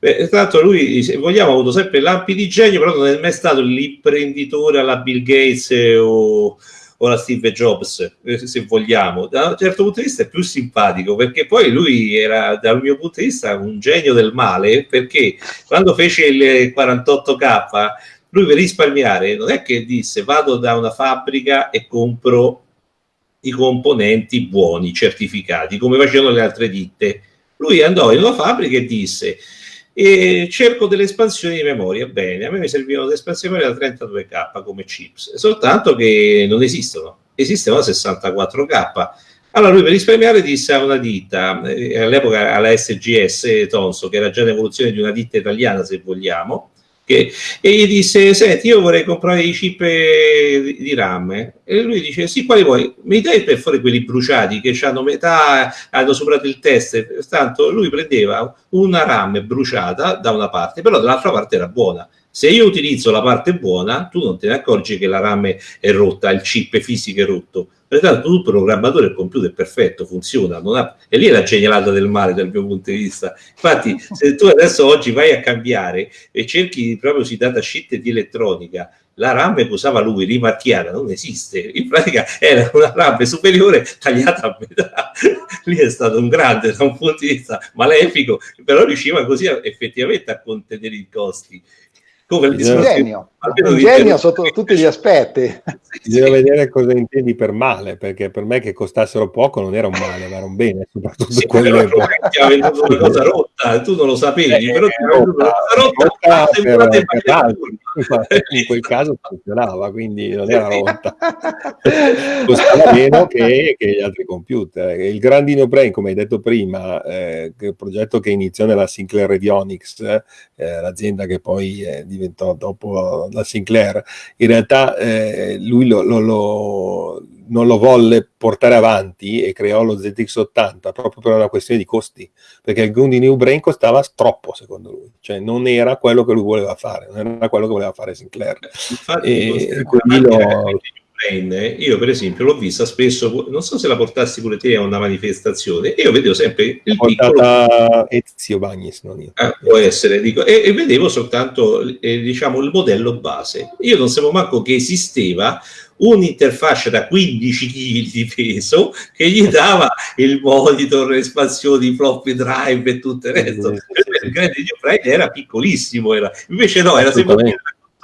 Beh, tra l'altro lui, se vogliamo, ha avuto sempre lampi di genio, però non è mai stato l'imprenditore alla Bill Gates o o la Steve Jobs, eh, se vogliamo. Da un certo punto di vista è più simpatico perché poi lui era, dal mio punto di vista, un genio del male perché quando fece il 48K, lui per risparmiare non è che disse vado da una fabbrica e compro i componenti buoni, certificati, come facevano le altre ditte. Lui andò in una fabbrica e disse e cerco delle espansioni di memoria. Bene, a me mi servivano delle espansioni di memoria da 32K come chips, soltanto che non esistono, esistono 64K. Allora lui per risparmiare disse a una ditta, eh, all'epoca alla SGS Tonso, che era già l'evoluzione di una ditta italiana se vogliamo, che, e gli disse senti io vorrei comprare i chip di, di RAM e lui dice sì quali vuoi? Mi dai per fare quelli bruciati che hanno metà hanno superato il test? Tanto lui prendeva una RAM bruciata da una parte però dall'altra parte era buona. Se io utilizzo la parte buona tu non te ne accorgi che la RAM è rotta il chip fisico è rotto Pertanto tu programmatore il computer è perfetto, funziona, ha... e lì è la genialata del male dal mio punto di vista. Infatti, se tu adesso oggi vai a cambiare e cerchi proprio si data sheet di elettronica, la RAM che usava lui, rimarchiata, non esiste. In pratica era una RAM superiore tagliata a metà. lì è stato un grande da un punto di vista malefico, però riusciva così effettivamente a contenere i costi. Come il genio, un genio sotto tutti gli aspetti. Bisogna vedere cosa intendi per male, perché per me che costassero poco non era un male, ma era un bene, soprattutto sì, quelle ti ha venduto una cosa rotta, tu non lo sapevi, eh, però ti ha venduto una cosa rotta, per, per altri. in quel caso funzionava, quindi non era rotta. Costava meno che, che, gli altri computer. Il Grandino Brain, come hai detto prima, eh, il progetto che iniziò nella Sinclair Radionics, eh, l'azienda che poi eh, diventò dopo la Sinclair, in realtà eh, lui lo, lo, lo, non lo volle portare avanti e creò lo ZX80 proprio per una questione di costi, perché il Grundy New Brain costava troppo secondo lui, cioè non era quello che lui voleva fare, non era quello che voleva fare Sinclair. Infatti, e, quindi lo Brain, io per esempio l'ho vista spesso, non so se la portassi pure te a una manifestazione, io vedevo sempre il piccolo... Ezio Bagnis, non io. Ah, può essere, dico, e, e vedevo soltanto eh, diciamo, il modello base. Io non sapevo manco che esisteva un'interfaccia da 15 kg di peso che gli dava il monitor, le espansioni, floppy drive e tutto il resto. il grande Brain era piccolissimo, era. invece no, era sempre una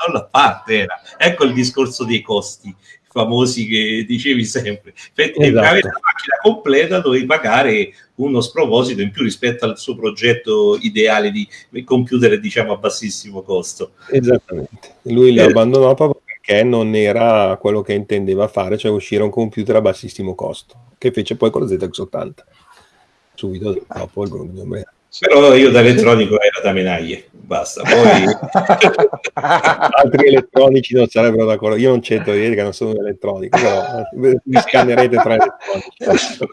controllo a parte. Era. Ecco il discorso dei costi famosi che dicevi sempre. Per esatto. avere la macchina completa dovevi pagare uno sproposito in più rispetto al suo progetto ideale di computer, diciamo, a bassissimo costo. Esattamente. Lui lo eh. abbandonò proprio perché non era quello che intendeva fare, cioè uscire un computer a bassissimo costo, che fece poi con lo ZX80, subito dopo il Bruno di però io da elettronico era da menaglie, basta. Poi... Altri elettronici non sarebbero d'accordo. Io non c'entro di dire che non sono un elettronico, però mi scannerete tra elettronici.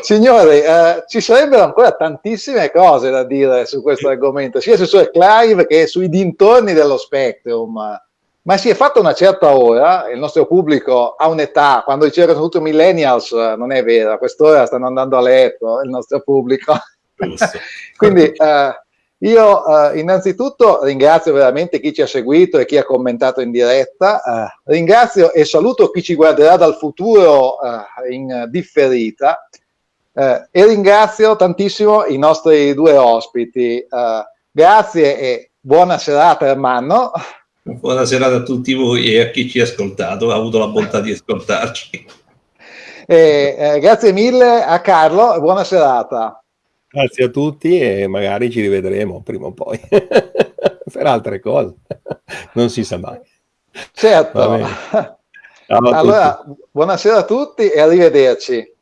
Signori, eh, ci sarebbero ancora tantissime cose da dire su questo argomento, sia su Clive che sui dintorni dello Spectrum. Ma si è fatta una certa ora, il nostro pubblico ha un'età, quando dicevano tutti millennials, non è vero, a quest'ora stanno andando a letto il nostro pubblico. Quindi eh, Io eh, innanzitutto ringrazio veramente chi ci ha seguito e chi ha commentato in diretta, eh, ringrazio e saluto chi ci guarderà dal futuro eh, in differita eh, e ringrazio tantissimo i nostri due ospiti. Eh, grazie e buona serata Ermanno. Buona serata a tutti voi e a chi ci ha ascoltato, ha avuto la bontà di ascoltarci. Eh, grazie mille a Carlo e buona serata. Grazie a tutti e magari ci rivedremo prima o poi per altre cose, non si sa mai. Certo. Allora, buonasera a tutti e arrivederci.